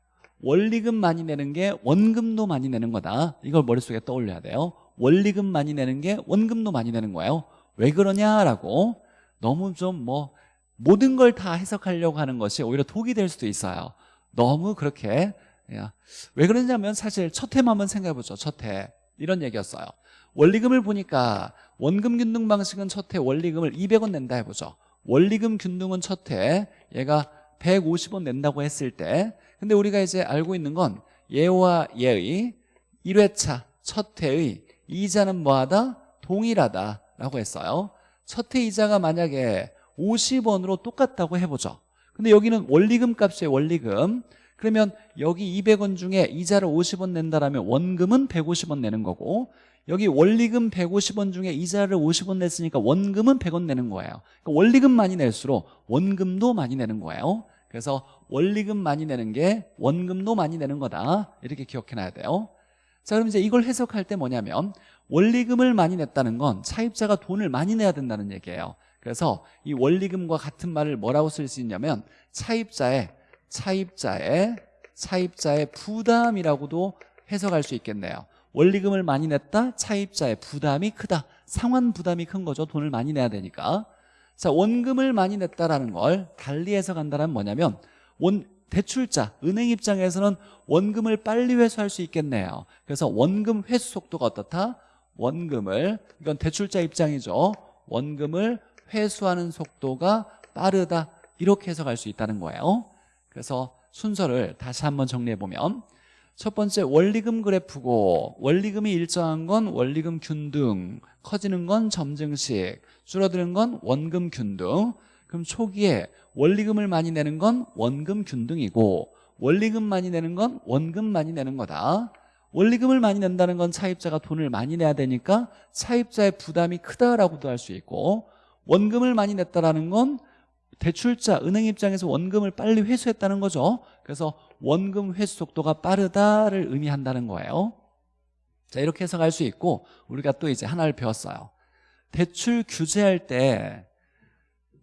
원리금 많이 내는 게 원금도 많이 내는 거다. 이걸 머릿속에 떠올려야 돼요. 원리금 많이 내는 게 원금도 많이 내는 거예요. 왜 그러냐라고 너무 좀뭐 모든 걸 다 해석하려고 하는 것이 오히려 독이 될 수도 있어요 너무 그렇게 야, 왜 그러냐면 사실 첫 해만 한번 생각해보죠. 첫 해. 이런 얘기였어요. 원리금을 보니까 원금 균등 방식은 첫 해 원리금을 200원 낸다 해보죠. 원리금 균등은 첫 해 얘가 150원 낸다고 했을 때 근데 우리가 이제 알고 있는 건 얘와 얘의 1회차 첫 해의 이자는 뭐하다? 동일하다라고 했어요. 첫 해 이자가 만약에 50원으로 똑같다고 해보죠. 근데 여기는 원리금 값이에요. 원리금. 그러면 여기 200원 중에 이자를 50원 낸다라면 원금은 150원 내는 거고 여기 원리금 150원 중에 이자를 50원 냈으니까 원금은 100원 내는 거예요. 그러니까 원리금 많이 낼수록 원금도 많이 내는 거예요. 그래서 원리금 많이 내는 게 원금도 많이 내는 거다. 이렇게 기억해놔야 돼요. 자 그럼 이제 이걸 해석할 때 뭐냐면 원리금을 많이 냈다는 건 차입자가 돈을 많이 내야 된다는 얘기예요. 그래서 이 원리금과 같은 말을 뭐라고 쓸 수 있냐면 차입자의 차입자의 차입자의 부담이라고도 해석할 수 있겠네요. 원리금을 많이 냈다 차입자의 부담이 크다. 상환 부담이 큰 거죠. 돈을 많이 내야 되니까. 자 원금을 많이 냈다라는 걸 달리 해석한다는 뭐냐면 원 대출자 은행 입장에서는 원금을 빨리 회수할 수 있겠네요. 그래서 원금 회수 속도가 어떻다? 원금을 이건 대출자 입장이죠. 원금을 회수하는 속도가 빠르다. 이렇게 해석할 수 있다는 거예요. 그래서 순서를 다시 한번 정리해보면 첫 번째 원리금 그래프고 원리금이 일정한 건 원리금 균등 커지는 건 점증식 줄어드는 건 원금 균등. 그럼 초기에 원리금을 많이 내는 건 원금 균등이고 원리금 많이 내는 건 원금 많이 내는 거다. 원리금을 많이 낸다는 건 차입자가 돈을 많이 내야 되니까 차입자의 부담이 크다라고도 할 수 있고 원금을 많이 냈다라는 건 대출자 은행 입장에서 원금을 빨리 회수했다는 거죠. 그래서 원금 회수 속도가 빠르다를 의미한다는 거예요. 자 이렇게 해석할 수 있고 우리가 또 이제 하나를 배웠어요. 대출 규제할 때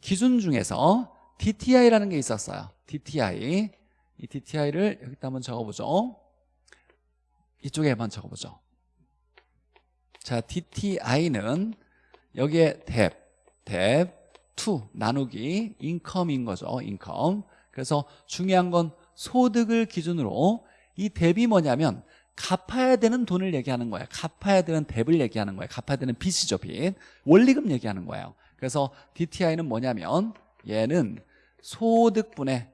기준 중에서 DTI라는 게 있었어요. DTI 이 DTI를 여기다 한번 적어보죠. 이쪽에 한번 적어보죠. 자 DTI는 여기에 debt, debt, to 나누기 income인 거죠 income 그래서 중요한 건 소득을 기준으로 이 debt이 뭐냐면 갚아야 되는 돈을 얘기하는 거예요. 갚아야 되는 debt을 얘기하는 거예요. 갚아야 되는 빚이죠 빚. 원리금 얘기하는 거예요. 그래서 DTI는 뭐냐면 얘는 소득분의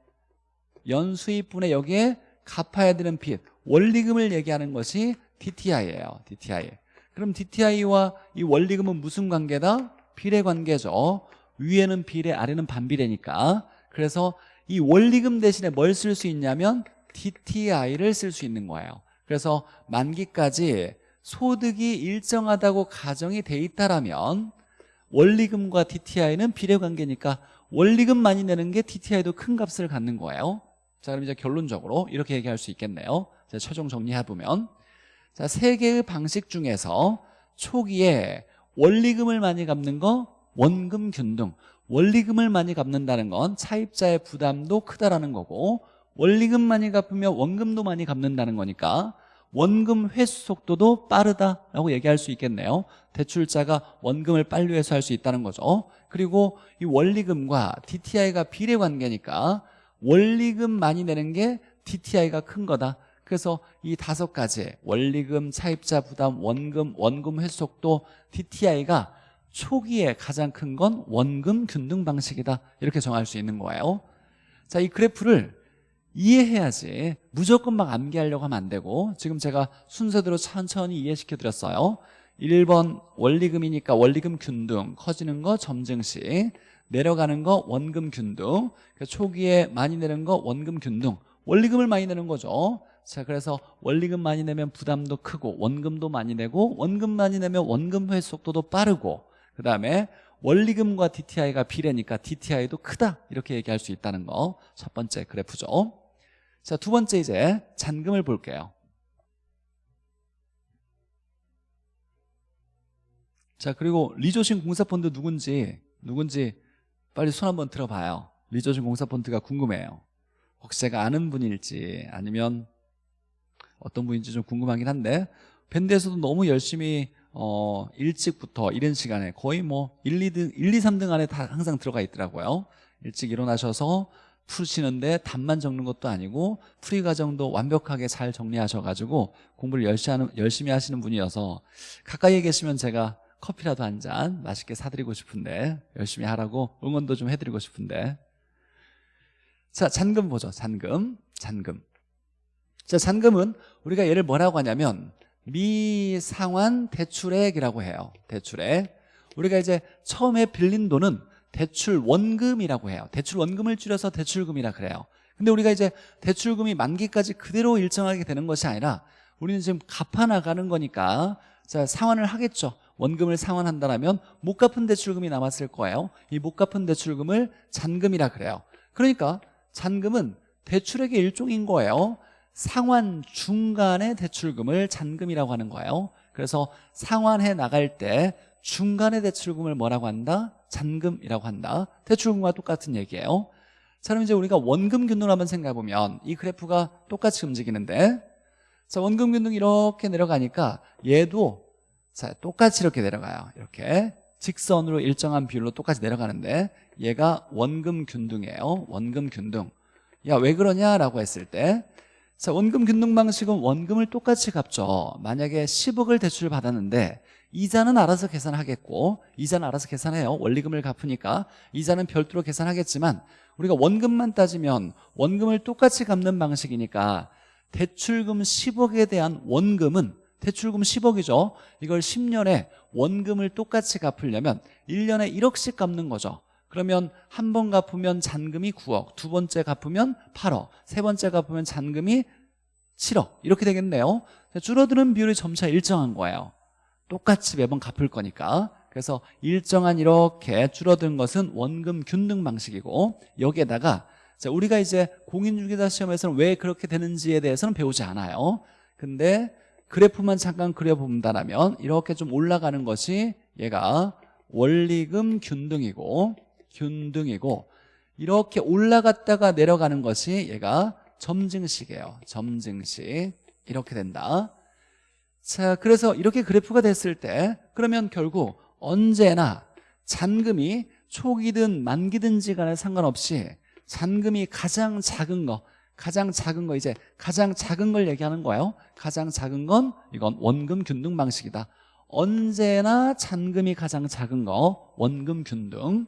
연수입분의 여기에 갚아야 되는 빚 원리금을 얘기하는 것이 DTI예요 DTI 그럼 DTI와 이 원리금은 무슨 관계다? 비례 관계죠. 위에는 비례 아래는 반비례니까. 그래서 이 원리금 대신에 뭘 쓸 수 있냐면 DTI를 쓸 수 있는 거예요. 그래서 만기까지 소득이 일정하다고 가정이 돼 있다라면 원리금과 DTI는 비례관계니까 원리금 많이 내는 게 DTI도 큰 값을 갖는 거예요. 자 그럼 이제 결론적으로 이렇게 얘기할 수 있겠네요. 자, 최종 정리해보면. 자, 세 개의 방식 중에서 초기에 원리금을 많이 갚는 거 원금 균등. 원리금을 많이 갚는다는 건 차입자의 부담도 크다라는 거고 원리금 많이 갚으면 원금도 많이 갚는다는 거니까 원금 회수 속도도 빠르다라고 얘기할 수 있겠네요. 대출자가 원금을 빨리 회수할 수 있다는 거죠. 그리고 이 원리금과 DTI가 비례 관계니까 원리금 많이 내는 게 DTI가 큰 거다 그래서 이 다섯 가지 원리금, 차입자 부담, 원금, 원금 회수 속도 DTI가 초기에 가장 큰 건 원금 균등 방식이다. 이렇게 정할 수 있는 거예요. 자 이 그래프를 이해해야지 무조건 막 암기하려고 하면 안 되고 지금 제가 순서대로 천천히 이해시켜 드렸어요. 1번 원리금이니까 원리금 균등 커지는 거 점증식 내려가는 거 원금 균등 그러니까 초기에 많이 내는 거 원금 균등 원리금을 많이 내는 거죠 자 그래서 원리금 많이 내면 부담도 크고 원금도 많이 내고 원금 많이 내면 원금 회수 속도도 빠르고 그 다음에 원리금과 DTI가 비례니까 DTI도 크다 이렇게 얘기할 수 있다는 거 첫 번째 그래프죠. 자 두 번째 이제 잔금을 볼게요. 자 그리고 리조신 공사펀드 누군지 누군지 빨리 손 한번 들어봐요. 리조신 공사펀드가 궁금해요. 혹시 제가 아는 분일지 아니면 어떤 분인지 좀 궁금하긴 한데 밴드에서도 너무 열심히 어, 일찍부터 이른 시간에 거의 뭐 1, 2등, 1, 2, 3등 안에 다 항상 들어가 있더라고요. 일찍 일어나셔서 푸시는데 답만 적는 것도 아니고 풀이 과정도 완벽하게 잘 정리하셔가지고 공부를 열심히 하시는 분이어서 가까이에 계시면 제가 커피라도 한 잔 맛있게 사드리고 싶은데 열심히 하라고 응원도 좀 해드리고 싶은데. 자 잔금 보죠 잔금. 잔금 자 잔금은 우리가 얘를 뭐라고 하냐면 미상환 대출액이라고 해요. 대출액. 우리가 이제 처음에 빌린 돈은 대출 원금이라고 해요. 대출 원금을 줄여서 대출금이라 그래요. 근데 우리가 이제 대출금이 만기까지 그대로 일정하게 되는 것이 아니라 우리는 지금 갚아나가는 거니까 자 상환을 하겠죠. 원금을 상환한다면 못 갚은 대출금이 남았을 거예요. 이 못 갚은 대출금을 잔금이라 그래요. 그러니까 잔금은 대출액의 일종인 거예요 상환 중간의 대출금을 잔금이라고 하는 거예요. 그래서 상환해 나갈 때 중간의 대출금을 뭐라고 한다? 잔금이라고 한다. 대출금과 똑같은 얘기예요. 자 그럼 이제 우리가 원금 균등을 한번 생각해보면 이 그래프가 똑같이 움직이는데 자 원금 균등 이렇게 내려가니까 얘도 자 똑같이 이렇게 내려가요. 이렇게. 직선으로 일정한 비율로 똑같이 내려가는데 얘가 원금 균등이에요. 원금 균등. 야 왜 그러냐라고 했을 때 자, 원금 균등 방식은 원금을 똑같이 갚죠. 만약에 10억을 대출을 받았는데 이자는 알아서 계산하겠고 이자는 알아서 계산해요. 원리금을 갚으니까 이자는 별도로 계산하겠지만 우리가 원금만 따지면 원금을 똑같이 갚는 방식이니까 대출금 10억에 대한 원금은 대출금 10억이죠. 이걸 10년에 원금을 똑같이 갚으려면 1년에 1억씩 갚는 거죠. 그러면 한 번 갚으면 잔금이 9억 두 번째 갚으면 8억 세 번째 갚으면 잔금이 7억. 이렇게 되겠네요. 줄어드는 비율이 점차 일정한 거예요. 똑같이 매번 갚을 거니까. 그래서 일정한 이렇게 줄어든 것은 원금 균등 방식이고 여기에다가 자, 우리가 이제 공인중개사 시험에서는 왜 그렇게 되는지에 대해서는 배우지 않아요. 근데 그래프만 잠깐 그려본다면 이렇게 좀 올라가는 것이 얘가 원리금 균등이고 균등이고 이렇게 올라갔다가 내려가는 것이 얘가 점증식이에요. 점증식. 이렇게 된다. 자 그래서 이렇게 그래프가 됐을 때 그러면 결국 언제나 잔금이 초기든 만기든지 간에 상관없이 잔금이 가장 작은 거 가장 작은 거 이제 가장 작은 걸 얘기하는 거예요. 가장 작은 건 이건 원금 균등 방식이다. 언제나 잔금이 가장 작은 거 원금 균등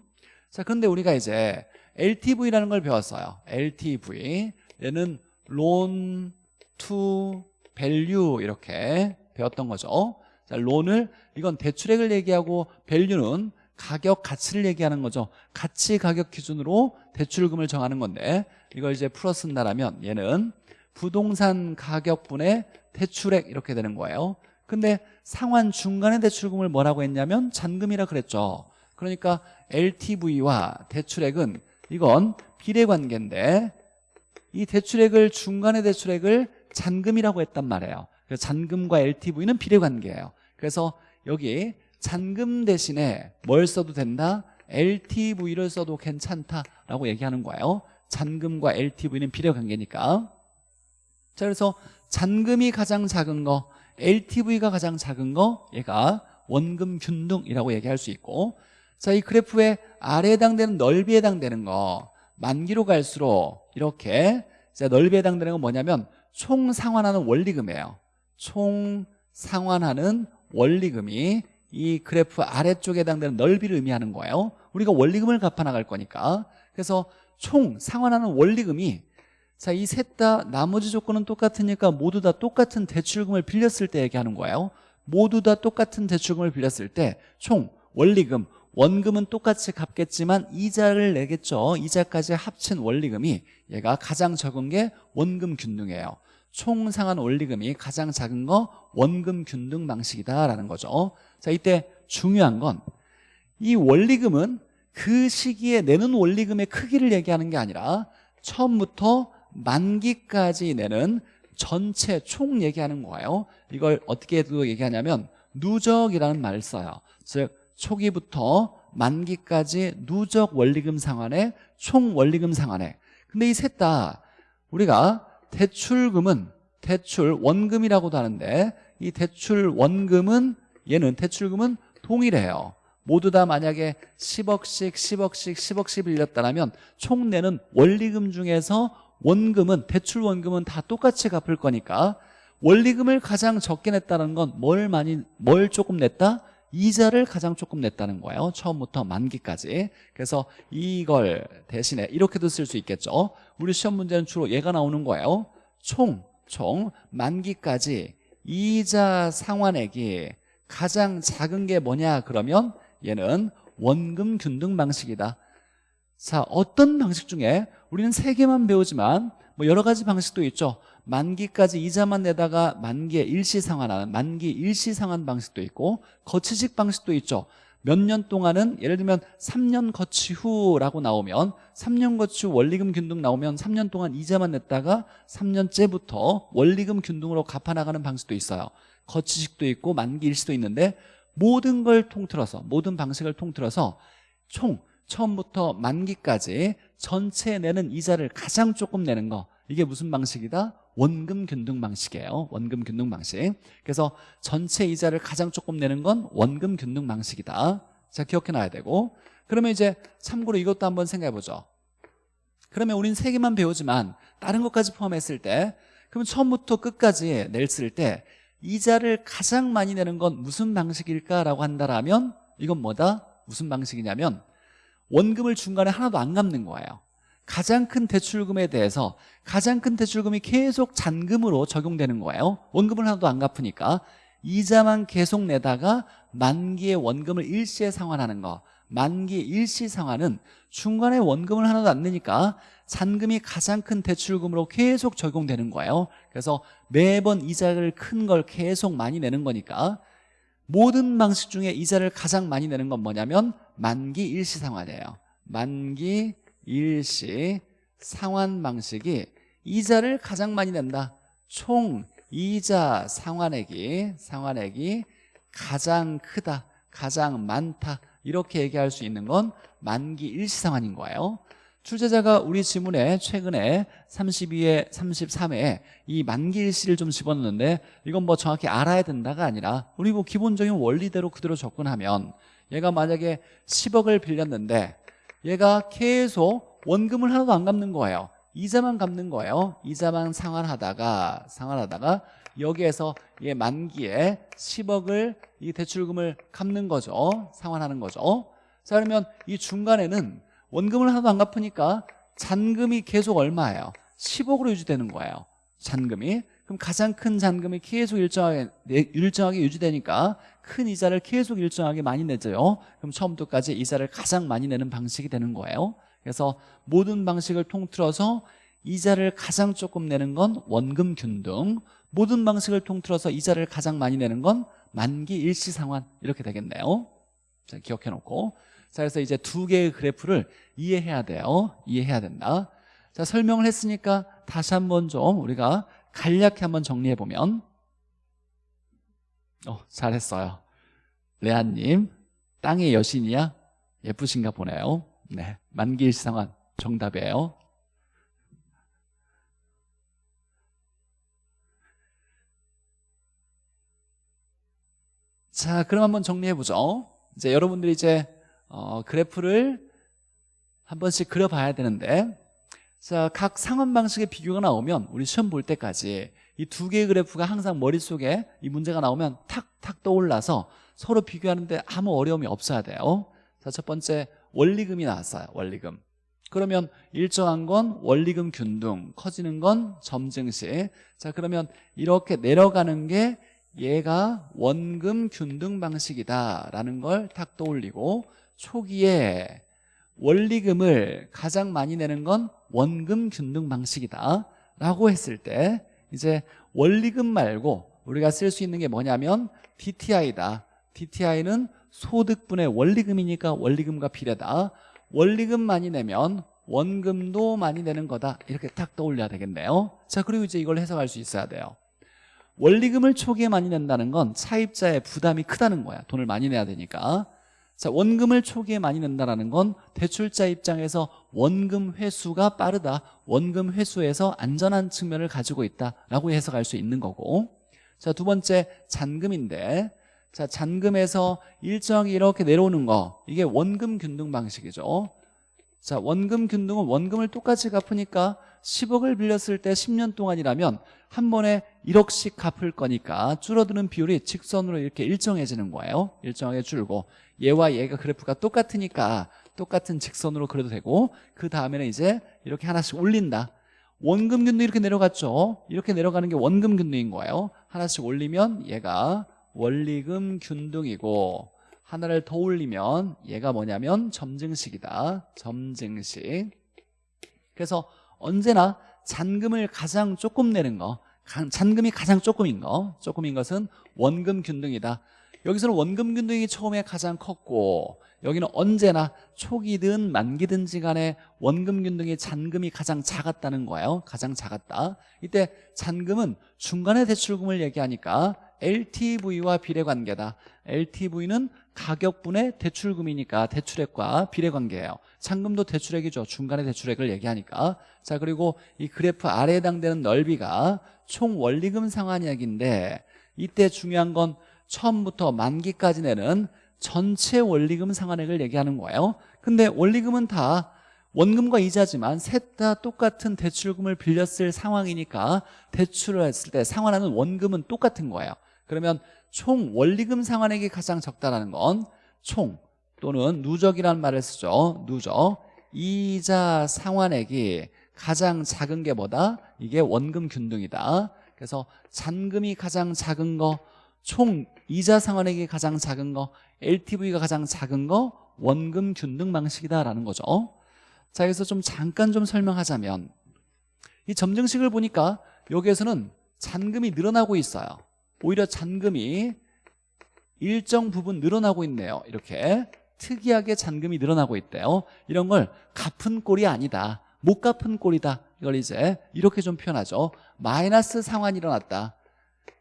자 그런데 우리가 이제 LTV라는 걸 배웠어요. LTV 얘는 loan to value 이렇게 배웠던 거죠. 자, 론을 이건 대출액을 얘기하고 value는 가격 가치를 얘기하는 거죠. 가치 가격 기준으로 대출금을 정하는 건데 이걸 이제 풀어 쓴다라면 얘는 부동산 가격분의 대출액 이렇게 되는 거예요. 근데 상환 중간의 대출금을 뭐라고 했냐면 잔금이라 그랬죠 그러니까 LTV와 대출액은 이건 비례관계인데 이 대출액을 중간의 대출액을 잔금이라고 했단 말이에요. 그래서 잔금과 LTV는 비례관계예요. 그래서 여기 잔금 대신에 뭘 써도 된다? LTV를 써도 괜찮다라고 얘기하는 거예요. 잔금과 LTV는 비례관계니까. 자 그래서 잔금이 가장 작은 거 LTV가 가장 작은 거 얘가 원금 균등이라고 얘기할 수 있고 자, 이 그래프의 아래에 해당되는 넓이에 해당되는 거 만기로 갈수록 이렇게 자, 넓이에 해당되는 건 뭐냐면 총 상환하는 원리금이에요. 총 상환하는 원리금이 이 그래프 아래쪽에 해당되는 넓이를 의미하는 거예요. 우리가 원리금을 갚아 나갈 거니까. 그래서 총 상환하는 원리금이 자, 이 셋 다 나머지 조건은 똑같으니까 모두 다 똑같은 대출금을 빌렸을 때 얘기하는 거예요. 모두 다 똑같은 대출금을 빌렸을 때 총 원리금 원금은 똑같이 갚겠지만 이자를 내겠죠. 이자까지 합친 원리금이 얘가 가장 적은 게 원금 균등이에요. 총 상환 원리금이 가장 작은 거 원금 균등 방식이다라는 거죠. 자 이때 중요한 건 이 원리금은 그 시기에 내는 원리금의 크기를 얘기하는 게 아니라 처음부터 만기까지 내는 전체 총 얘기하는 거예요. 이걸 어떻게 또 얘기하냐면 누적이라는 말을 써요. 즉 초기부터 만기까지 누적 원리금 상환에 총 원리금 상환에 근데 이 셋 다 우리가 대출금은 대출 원금이라고도 하는데 이 대출 원금은 얘는 대출금은 동일해요 모두 다 만약에 10억씩 10억씩 10억씩 빌렸다면 총 내는 원리금 중에서 원금은 대출 원금은 다 똑같이 갚을 거니까 원리금을 가장 적게 냈다는 건 뭘 많이 뭘 조금 냈다? 이자를 가장 조금 냈다는 거예요. 처음부터 만기까지. 그래서 이걸 대신에 이렇게도 쓸 수 있겠죠. 우리 시험 문제는 주로 얘가 나오는 거예요. 총, 총 만기까지 이자 상환액이 가장 작은 게 뭐냐? 그러면 얘는 원금 균등 방식이다. 자 어떤 방식 중에? 우리는 세 개만 배우지만 뭐 여러 가지 방식도 있죠 만기까지 이자만 내다가 만기에 일시상환하는 만기 일시상환 방식도 있고 거치식 방식도 있죠. 몇 년 동안은 예를 들면 3년 거치 후라고 나오면 3년 거치 후 원리금 균등 나오면 3년 동안 이자만 냈다가 3년째부터 원리금 균등으로 갚아나가는 방식도 있어요. 거치식도 있고 만기 일시도 있는데 모든 걸 통틀어서 모든 방식을 통틀어서 총 처음부터 만기까지 전체 내는 이자를 가장 조금 내는 거. 이게 무슨 방식이다? 원금 균등 방식이에요. 원금 균등 방식. 그래서 전체 이자를 가장 조금 내는 건 원금 균등 방식이다. 자 기억해 놔야 되고. 그러면 이제 참고로 이것도 한번 생각해 보죠. 그러면 우린 세 개만 배우지만 다른 것까지 포함했을 때 그럼 처음부터 끝까지 냈을 때 이자를 가장 많이 내는 건 무슨 방식일까라고 한다라면 이건 뭐다? 무슨 방식이냐면 원금을 중간에 하나도 안 갚는 거예요 가장 큰 대출금에 대해서 가장 큰 대출금이 계속 잔금으로 적용되는 거예요. 원금을 하나도 안 갚으니까. 이자만 계속 내다가 만기의 원금을 일시에 상환하는 거. 만기 일시 상환은 중간에 원금을 하나도 안 내니까 잔금이 가장 큰 대출금으로 계속 적용되는 거예요. 그래서 매번 이자를 큰 걸 계속 많이 내는 거니까 모든 방식 중에 이자를 가장 많이 내는 건 뭐냐면 만기 일시 상환이에요. 만기 일시 상환 방식이 이자를 가장 많이 낸다. 총 이자 상환액이 상환액이 가장 크다 가장 많다. 이렇게 얘기할 수 있는 건 만기 일시 상환인 거예요. 출제자가 우리 지문에 최근에 32회, 33회에 이 만기 일시를 좀 집어넣는데 이건 뭐 정확히 알아야 된다가 아니라 우리 뭐 기본적인 원리대로 그대로 접근하면 얘가 만약에 10억을 빌렸는데 얘가 계속 원금을 하나도 안 갚는 거예요. 이자만 갚는 거예요. 이자만 상환하다가 상환하다가 여기에서 얘 만기에 10억을 이 대출금을 갚는 거죠. 상환하는 거죠. 자 그러면 이 중간에는 원금을 하나도 안 갚으니까 잔금이 계속 얼마예요? 10억으로 유지되는 거예요. 잔금이. 그럼 가장 큰 잔금이 계속 일정하게 일정하게 유지되니까 큰 이자를 계속 일정하게 많이 내줘요. 그럼 처음부터까지 이자를 가장 많이 내는 방식이 되는 거예요. 그래서 모든 방식을 통틀어서 이자를 가장 조금 내는 건 원금 균등 모든 방식을 통틀어서 이자를 가장 많이 내는 건 만기 일시 상환 이렇게 되겠네요. 자 기억해 놓고. 자 그래서 이제 두 개의 그래프를 이해해야 돼요. 이해해야 된다. 자 설명을 했으니까 다시 한번 좀 우리가 간략히 한번 정리해 보면 어 잘했어요. 레아님 땅의 여신이야? 예쁘신가 보네요. 네 만기 일시 상환 정답이에요. 자 그럼 한번 정리해보죠. 이제 여러분들이 이제 어, 그래프를 한 번씩 그려봐야 되는데 자, 각 상환 방식의 비교가 나오면 우리 시험 볼 때까지 이 두 개의 그래프가 항상 머릿속에 이 문제가 나오면 탁탁 떠올라서 서로 비교하는데 아무 어려움이 없어야 돼요. 자, 첫 번째 원리금이 나왔어요 원리금. 그러면 일정한 건 원리금 균등 커지는 건 점증시. 자 그러면 이렇게 내려가는 게 얘가 원금 균등 방식이다라는 걸 탁 떠올리고 초기에 원리금을 가장 많이 내는 건 원금 균등 방식이다 라고 했을 때 이제 원리금 말고 우리가 쓸 수 있는 게 뭐냐면 DTI다. DTI는 소득분의 원리금이니까 원리금과 비례다. 원리금 많이 내면 원금도 많이 내는 거다. 이렇게 딱 떠올려야 되겠네요. 자 그리고 이제 이걸 해석할 수 있어야 돼요. 원리금을 초기에 많이 낸다는 건 차입자의 부담이 크다는 거야. 돈을 많이 내야 되니까 자 원금을 초기에 많이 낸다는 건 대출자 입장에서 원금 회수가 빠르다. 원금 회수에서 안전한 측면을 가지고 있다라고 해석할 수 있는 거고. 자 두 번째 잔금인데. 자 잔금에서 일정이 이렇게 내려오는 거 이게 원금 균등 방식이죠. 자 원금 균등은 원금을 똑같이 갚으니까 10억을 빌렸을 때 10년 동안이라면 한 번에 1억씩 갚을 거니까 줄어드는 비율이 직선으로 이렇게 일정해지는 거예요. 일정하게 줄고 얘와 얘가 그래프가 똑같으니까 똑같은 직선으로 그려도 되고 그 다음에는 이제 이렇게 하나씩 올린다. 원금 균등 이렇게 내려갔죠? 이렇게 내려가는 게 원금 균등인 거예요. 하나씩 올리면 얘가 원리금 균등이고 하나를 더 올리면 얘가 뭐냐면 점증식이다. 점증식. 그래서 언제나 잔금을 가장 조금 내는 거 잔금이 가장 조금인 거 조금인 것은 원금 균등이다 여기서는 원금 균등이 처음에 가장 컸고 여기는 언제나 초기든 만기든지 간에 원금 균등이 잔금이 가장 작았다는 거예요. 가장 작았다. 이때 잔금은 중간에 대출금을 얘기하니까 LTV와 비례관계다. LTV는 가격분의 대출금이니까 대출액과 비례관계예요. 잔금도 대출액이죠. 중간에 대출액을 얘기하니까. 자 그리고 이 그래프 아래에 해당되는 넓이가 총 원리금 상환액인데 이때 중요한 건 처음부터 만기까지 내는 전체 원리금 상환액을 얘기하는 거예요. 근데 원리금은 다 원금과 이자지만 셋 다 똑같은 대출금을 빌렸을 상황이니까 대출을 했을 때 상환하는 원금은 똑같은 거예요. 그러면 총 원리금 상환액이 가장 적다라는 건 총 또는 누적이라는 말을 쓰죠. 누적. 이자 상환액이 가장 작은 게 뭐다? 이게 원금 균등이다. 그래서 잔금이 가장 작은 거 총 이자 상환액이 가장 작은 거 LTV가 가장 작은 거 원금 균등 방식이다라는 거죠. 자 여기서 좀 잠깐 좀 설명하자면 이 점증식을 보니까 여기에서는 잔금이 늘어나고 있어요. 오히려 잔금이 일정 부분 늘어나고 있네요. 이렇게 특이하게 잔금이 늘어나고 있대요. 이런 걸 갚은 꼴이 아니다 못 갚은 꼴이다. 이걸 이제 이렇게 좀 표현하죠. 마이너스 상환이 일어났다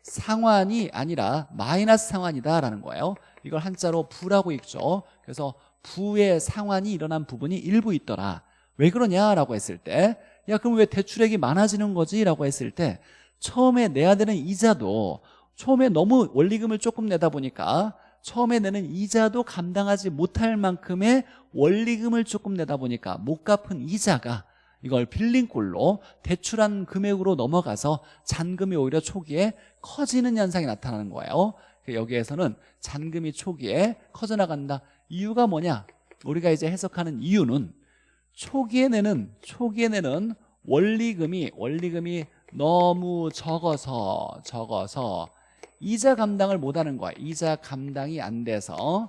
상환이 아니라 마이너스 상환이다라는 거예요. 이걸 한자로 부라고 읽죠. 그래서 부의 상환이 일어난 부분이 일부 있더라. 왜 그러냐라고 했을 때 야 그럼 왜 대출액이 많아지는 거지? 라고 했을 때 처음에 내야 되는 이자도 처음에 너무 원리금을 조금 내다 보니까 처음에 내는 이자도 감당하지 못할 만큼의 원리금을 조금 내다 보니까 못 갚은 이자가 이걸 빌린 꼴로 대출한 금액으로 넘어가서 잔금이 오히려 초기에 커지는 현상이 나타나는 거예요. 여기에서는 잔금이 초기에 커져나간다. 이유가 뭐냐? 우리가 이제 해석하는 이유는 초기에 내는 초기에 내는 원리금이 원리금이 너무 적어서 적어서 이자 감당을 못하는 거야. 이자 감당이 안 돼서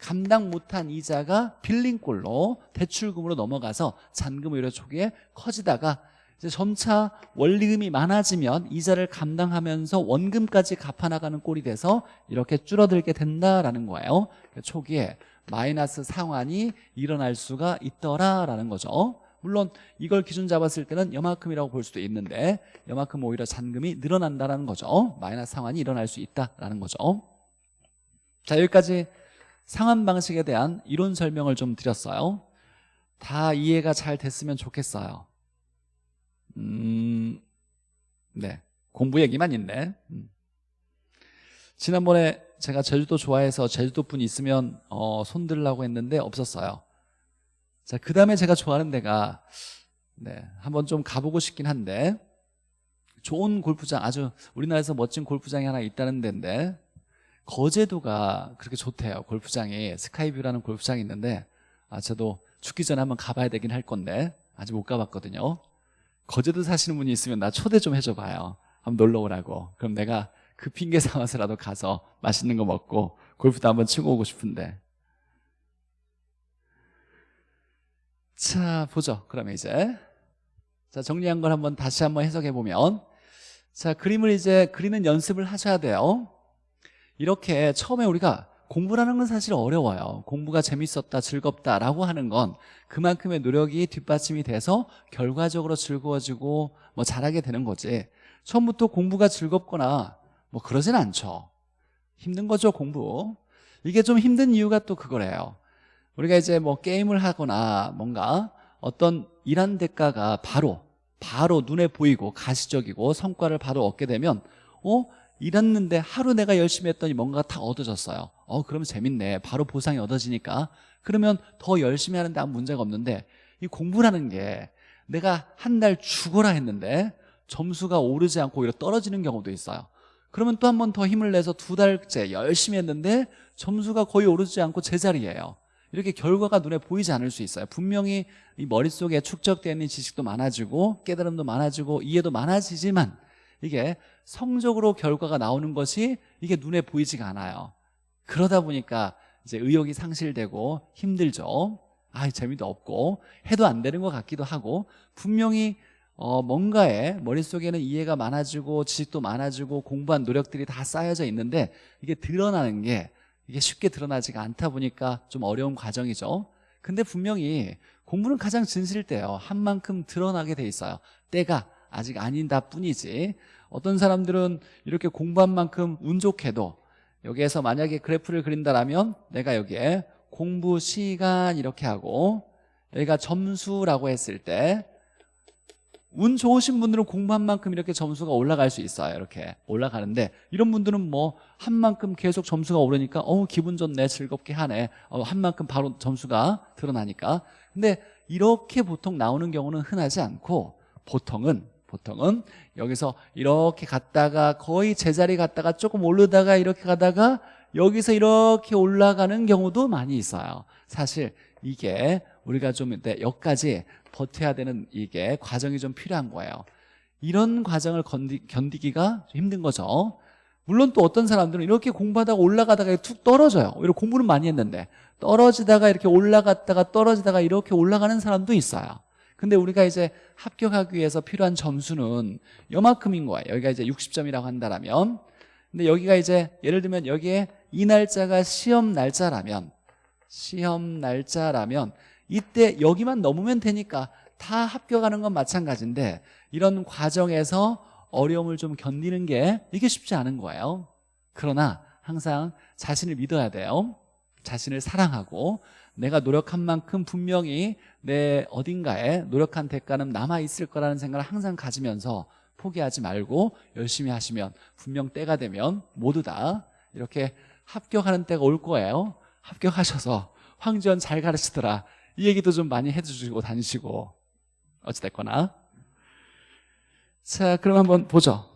감당 못한 이자가 빌린 꼴로 대출금으로 넘어가서 잔금 오히려 초기에 커지다가 이제 점차 원리금이 많아지면 이자를 감당하면서 원금까지 갚아나가는 꼴이 돼서 이렇게 줄어들게 된다라는 거예요. 초기에 마이너스 상환이 일어날 수가 있더라라는 거죠. 물론 이걸 기준 잡았을 때는 여만큼이라고 볼 수도 있는데 여만큼 오히려 잔금이 늘어난다는 거죠. 마이너스 상환이 일어날 수 있다라는 거죠. 자 여기까지 상환 방식에 대한 이론 설명을 좀 드렸어요. 다 이해가 잘 됐으면 좋겠어요. 음, 네. 공부 얘기만 있네. 음. 지난번에 제가 제주도 좋아해서 제주도 분 있으면 어, 손 들라고 했는데 없었어요. 자, 그 다음에 제가 좋아하는 데가 네, 한번 좀 가보고 싶긴 한데 좋은 골프장 아주 우리나라에서 멋진 골프장이 하나 있다는 데인데 거제도가 그렇게 좋대요. 골프장이. 스카이뷰라는 골프장이 있는데 아, 저도 죽기 전에 한번 가봐야 되긴 할 건데 아직 못 가봤거든요. 거제도 사시는 분이 있으면 나 초대 좀 해줘 봐요. 한번 놀러 오라고. 그럼 내가 그 핑계 삼아서라도 가서 맛있는 거 먹고 골프도 한번 치고 오고 싶은데. 자 보죠. 그러면 이제. 자 정리한 걸 한번 다시 한번 해석해 보면. 자 그림을 이제 그리는 연습을 하셔야 돼요 이렇게 처음에 우리가 공부라는 건 사실 어려워요. 공부가 재밌었다 즐겁다라고 하는 건 그만큼의 노력이 뒷받침이 돼서 결과적으로 즐거워지고 뭐 잘하게 되는 거지. 처음부터 공부가 즐겁거나 뭐 그러진 않죠. 힘든 거죠 공부. 이게 좀 힘든 이유가 또 그거래요. 우리가 이제 뭐 게임을 하거나 뭔가 어떤 일한 대가가 바로 바로 눈에 보이고 가시적이고 성과를 바로 얻게 되면 어? 일했는데 하루 내가 열심히 했더니 뭔가 다 얻어졌어요. 어 그러면 재밌네. 바로 보상이 얻어지니까. 그러면 더 열심히 하는데 아무 문제가 없는데 이 공부라는 게 내가 한 달 죽어라 했는데 점수가 오르지 않고 오히려 떨어지는 경우도 있어요. 그러면 또 한 번 더 힘을 내서 두 달째 열심히 했는데 점수가 거의 오르지 않고 제자리예요. 이렇게 결과가 눈에 보이지 않을 수 있어요. 분명히 이 머릿속에 축적되어 있는 지식도 많아지고 깨달음도 많아지고 이해도 많아지지만 이게 성적으로 결과가 나오는 것이 이게 눈에 보이지가 않아요. 그러다 보니까 이제 의욕이 상실되고 힘들죠. 아 재미도 없고 해도 안 되는 것 같기도 하고 분명히 어, 뭔가에 머릿속에는 이해가 많아지고 지식도 많아지고 공부한 노력들이 다 쌓여져 있는데 이게 드러나는 게 이게 쉽게 드러나지가 않다 보니까 좀 어려운 과정이죠. 근데 분명히 공부는 가장 진실일 때요. 한 만큼 드러나게 돼 있어요. 때가 아직 아니다 뿐이지. 어떤 사람들은 이렇게 공부한 만큼 운 좋게도 여기에서 만약에 그래프를 그린다라면 내가 여기에 공부 시간 이렇게 하고 여기가 점수라고 했을 때 운 좋으신 분들은 공부한 만큼 이렇게 점수가 올라갈 수 있어요 이렇게. 올라가는데 이런 분들은 뭐 한 만큼 계속 점수가 오르니까 어 기분 좋네 즐겁게 하네. 어, 한 만큼 바로 점수가 드러나니까. 근데 이렇게 보통 나오는 경우는 흔하지 않고 보통은 보통은 여기서 이렇게 갔다가 거의 제자리 갔다가 조금 오르다가 이렇게 가다가 여기서 이렇게 올라가는 경우도 많이 있어요. 사실 이게 우리가 좀 여기까지 버텨야 되는 이게 과정이 좀 필요한 거예요. 이런 과정을 견디, 견디기가 힘든 거죠. 물론 또 어떤 사람들은 이렇게 공부하다가 올라가다가 툭 떨어져요. 이렇게 공부는 많이 했는데 떨어지다가 이렇게 올라갔다가 떨어지다가 이렇게 올라가는 사람도 있어요 근데 우리가 이제 합격하기 위해서 필요한 점수는 요만큼인 거예요. 여기가 이제 60점이라고 한다면. 근데 여기가 이제 예를 들면 여기에 이 날짜가 시험 날짜라면 시험 날짜라면 이때 여기만 넘으면 되니까 다 합격하는 건 마찬가지인데 이런 과정에서 어려움을 좀 견디는 게 이게 쉽지 않은 거예요. 그러나 항상 자신을 믿어야 돼요 자신을 사랑하고 내가 노력한 만큼 분명히 내 어딘가에 노력한 대가는 남아있을 거라는 생각을 항상 가지면서 포기하지 말고 열심히 하시면 분명 때가 되면 모두 다 이렇게 합격하는 때가 올 거예요. 합격하셔서 황지연 잘 가르치더라. 이 얘기도 좀 많이 해주시고 다니시고 어찌됐거나. 자 그럼 한번 보죠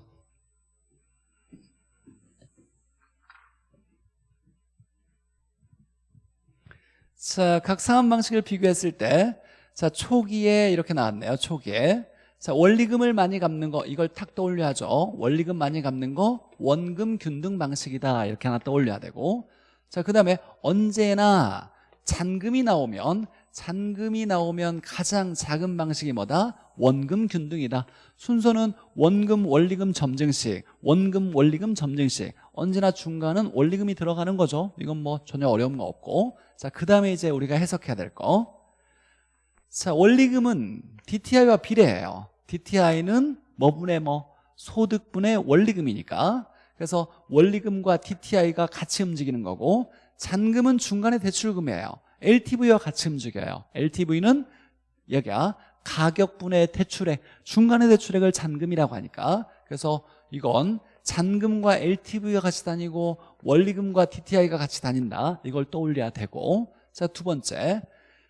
자, 각 상환 방식을 비교했을 때, 자, 초기에 이렇게 나왔네요. 초기에. 자, 원리금을 많이 갚는 거, 이걸 탁 떠올려 야죠. 원리금 많이 갚는 거, 원금 균등 방식이다. 이렇게 하나 떠올려야 되고. 자, 그 다음에 언제나 잔금이 나오면, 잔금이 나오면 가장 작은 방식이 뭐다? 원금 균등이다. 순서는 원금, 원리금, 점증식, 원금, 원리금, 점증식. 언제나 중간은 원리금이 들어가는 거죠. 이건 뭐 전혀 어려운 거 없고. 자, 그 다음에 이제 우리가 해석해야 될 거. 자, 원리금은 DTI와 비례해요. DTI는 뭐분의 뭐 소득분의 원리금이니까. 그래서 원리금과 DTI가 같이 움직이는 거고 잔금은 중간에 대출금이에요. LTV와 같이 움직여요. LTV는 여기야 가격분의 대출액, 중간의 대출액을 잔금이라고 하니까. 그래서 이건 잔금과 LTV가 같이 다니고 원리금과 DTI가 같이 다닌다. 이걸 떠올려야 되고. 자 두 번째.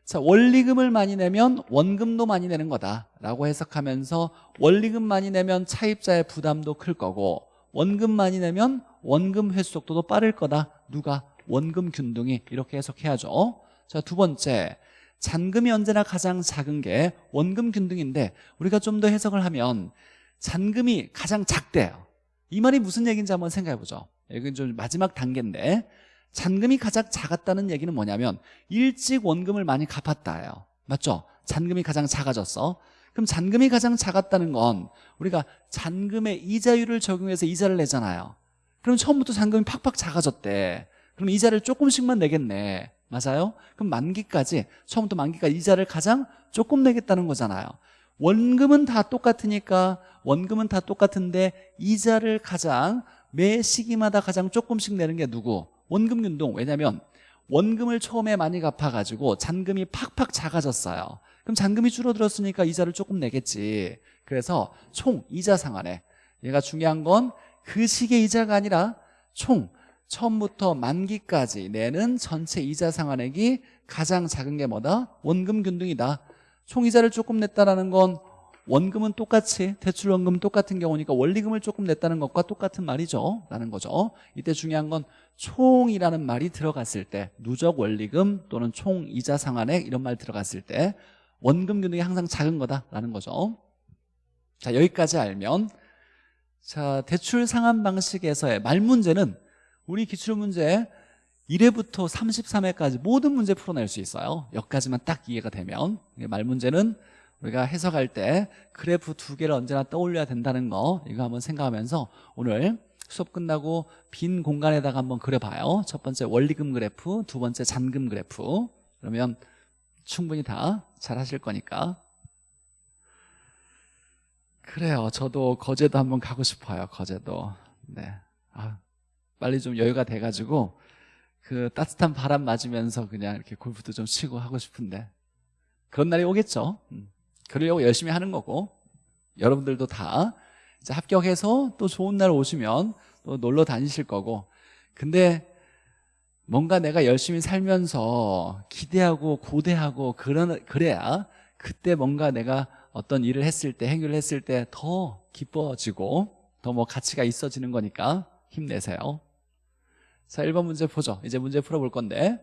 자 원리금을 많이 내면 원금도 많이 내는 거다라고 해석하면서 원리금 많이 내면 차입자의 부담도 클 거고 원금 많이 내면 원금 회수 속도도 빠를 거다. 누가? 원금 균등이. 이렇게 해석해야죠 자 두 번째. 잔금이 언제나 가장 작은 게 원금 균등인데 우리가 좀 더 해석을 하면 잔금이 가장 작대요. 이 말이 무슨 얘기인지 한번 생각해 보죠. 이건 좀 마지막 단계인데 잔금이 가장 작았다는 얘기는 뭐냐면 일찍 원금을 많이 갚았다예요. 맞죠? 잔금이 가장 작아졌어. 그럼 잔금이 가장 작았다는 건 우리가 잔금의 이자율을 적용해서 이자를 내잖아요. 그럼 처음부터 잔금이 팍팍 작아졌대. 그럼 이자를 조금씩만 내겠네 맞아요? 그럼 만기까지 처음부터 만기까지 이자를 가장 조금 내겠다는 거잖아요. 원금은 다 똑같으니까 원금은 다 똑같은데 이자를 가장 매 시기마다 가장 조금씩 내는 게 누구? 원금 균등 왜냐하면 원금을 처음에 많이 갚아가지고 잔금이 팍팍 작아졌어요. 그럼 잔금이 줄어들었으니까 이자를 조금 내겠지. 그래서 총 이자 상환에 얘가 중요한 건 그 시기의 이자가 아니라 총 처음부터 만기까지 내는 전체 이자 상환액이 가장 작은 게 뭐다? 원금 균등이다. 총 이자를 조금 냈다라는 건 원금은 똑같이 대출 원금은 똑같은 경우니까 원리금을 조금 냈다는 것과 똑같은 말이죠. 라는 거죠. 이때 중요한 건 총이라는 말이 들어갔을 때 누적 원리금 또는 총 이자 상환액 이런 말 들어갔을 때 원금 균등이 항상 작은 거다라는 거죠. 자 여기까지 알면 자 대출 상환 방식에서의 말 문제는 우리 기출문제 1회부터 33회까지 모든 문제 풀어낼 수 있어요. 여기까지만 딱 이해가 되면. 말 문제는 우리가 해석할 때 그래프 두 개를 언제나 떠올려야 된다는 거 이거 한번 생각하면서 오늘 수업 끝나고 빈 공간에다가 한번 그려봐요. 첫 번째 원리금 그래프 두 번째 잔금 그래프. 그러면 충분히 다 잘 하실 거니까. 그래요. 저도 거제도 한번 가고 싶어요. 거제도. 네. 아, 빨리 좀 여유가 돼가지고 그 따뜻한 바람 맞으면서 그냥 이렇게 골프도 좀 치고 하고 싶은데 그런 날이 오겠죠. 음. 그러려고 열심히 하는 거고 여러분들도 다 이제 합격해서 또 좋은 날 오시면 또 놀러 다니실 거고. 근데 뭔가 내가 열심히 살면서 기대하고 고대하고 그런 그래야 그때 뭔가 내가 어떤 일을 했을 때 행위를 했을 때 더 기뻐지고 더 뭐 가치가 있어지는 거니까 힘내세요 자 1번 문제 보죠. 이제 문제 풀어볼 건데.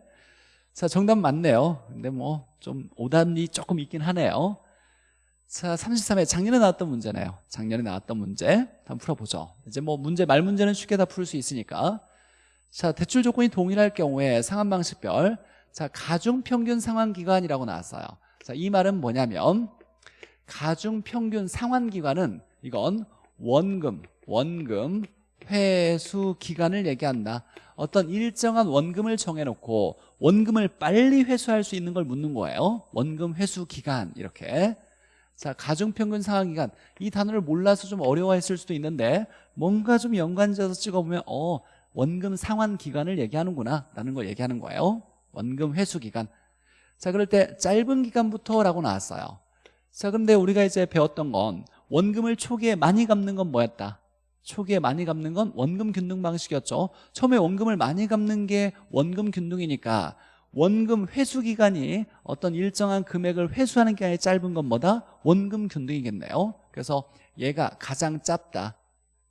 자 정답 맞네요. 근데 뭐 좀 오답이 조금 있긴 하네요. 자 33회 작년에 나왔던 문제네요. 작년에 나왔던 문제 한번 풀어보죠. 이제 뭐 문제 말 문제는 쉽게 다 풀 수 있으니까. 자 대출 조건이 동일할 경우에 상환 방식별. 자 가중평균 상환기간이라고 나왔어요. 자 이 말은 뭐냐면 가중평균 상환기간은 이건 원금 원금 회수 기간을 얘기한다. 어떤 일정한 원금을 정해놓고 원금을 빨리 회수할 수 있는 걸 묻는 거예요. 원금 회수 기간 이렇게. 자 가중평균 상환기간. 이 단어를 몰라서 좀 어려워했을 수도 있는데 뭔가 좀 연관지어서 찍어보면 어 원금 상환 기간을 얘기하는구나 라는 걸 얘기하는 거예요. 원금 회수 기간. 자 그럴 때 짧은 기간부터 라고 나왔어요. 자 근데 우리가 이제 배웠던 건 원금을 초기에 많이 갚는 건 뭐였다 초기에 많이 갚는 건 원금 균등 방식이었죠. 처음에 원금을 많이 갚는 게 원금 균등이니까 원금 회수 기간이 어떤 일정한 금액을 회수하는 기간이 짧은 건 뭐다? 원금 균등이겠네요. 그래서 얘가 가장 짧다.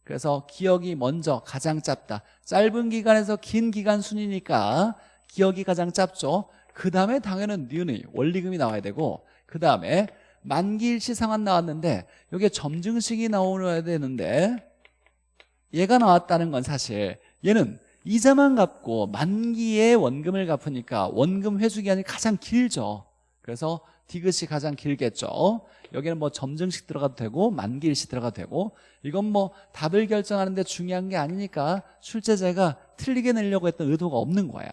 그래서 기억이 먼저 가장 짧다. 짧은 기간에서 긴 기간 순이니까 기억이 가장 짧죠. 그 다음에 당연히 니은의 원리금이 나와야 되고 그 다음에 만기일시 상환 나왔는데 여기에 점증식이 나오야 되는데 얘가 나왔다는 건 사실 얘는 이자만 갚고 만기에 원금을 갚으니까 원금 회수 기간이 가장 길죠. 그래서 디귿이 가장 길겠죠. 여기는 뭐 점증식 들어가도 되고 만기일시 들어가도 되고 이건 뭐 답을 결정하는데 중요한 게 아니니까 출제자가 틀리게 내려고 했던 의도가 없는 거예요.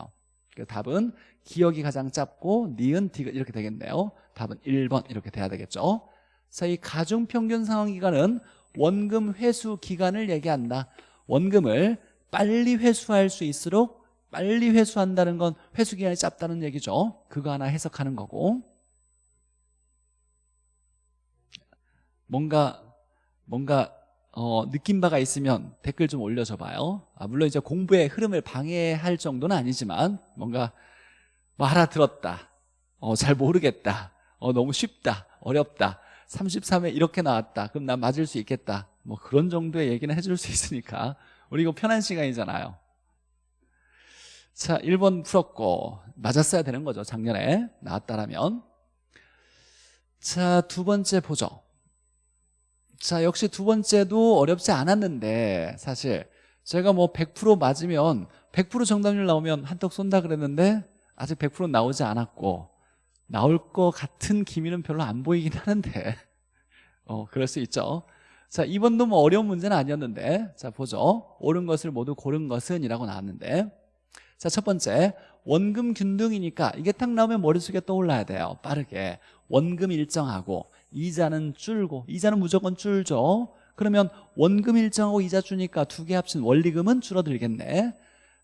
그 답은 기억이 가장 짧고 니은 디귿 이렇게 되겠네요. 답은 1번 이렇게 돼야 되겠죠. 자, 이 가중평균 상환기간은 원금 회수 기간을 얘기한다. 원금을 빨리 회수할 수 있도록 빨리 회수한다는 건 회수 기간이 짧다는 얘기죠. 그거 하나 해석하는 거고. 뭔가 뭔가 어, 느낀 바가 있으면 댓글 좀 올려줘 봐요. 아, 물론 이제 공부의 흐름을 방해할 정도는 아니지만 뭔가 뭐 알아들었다. 어, 잘 모르겠다. 어, 너무 쉽다. 어렵다 33회 이렇게 나왔다. 그럼 난 맞을 수 있겠다. 뭐 그런 정도의 얘기는 해줄 수 있으니까. 우리 이거 편한 시간이잖아요. 자 1번 풀었고 맞았어야 되는 거죠 작년에. 나왔다라면. 자 두 번째 보죠 자 역시 두 번째도 어렵지 않았는데 사실 제가 뭐 100% 맞으면 100% 정답률 나오면 한턱 쏜다 그랬는데 아직 100% 나오지 않았고 나올 것 같은 기미는 별로 안 보이긴 하는데. 어 그럴 수 있죠. 자 2번도 뭐 어려운 문제는 아니었는데. 자 보죠. 옳은 것을 모두 고른 것은 이라고 나왔는데. 자 첫 번째. 원금 균등이니까 이게 딱 나오면 머릿속에 떠올라야 돼요. 빠르게. 원금 일정하고 이자는 줄고 이자는 무조건 줄죠. 그러면 원금 일정하고 이자 주니까 두 개 합친 원리금은 줄어들겠네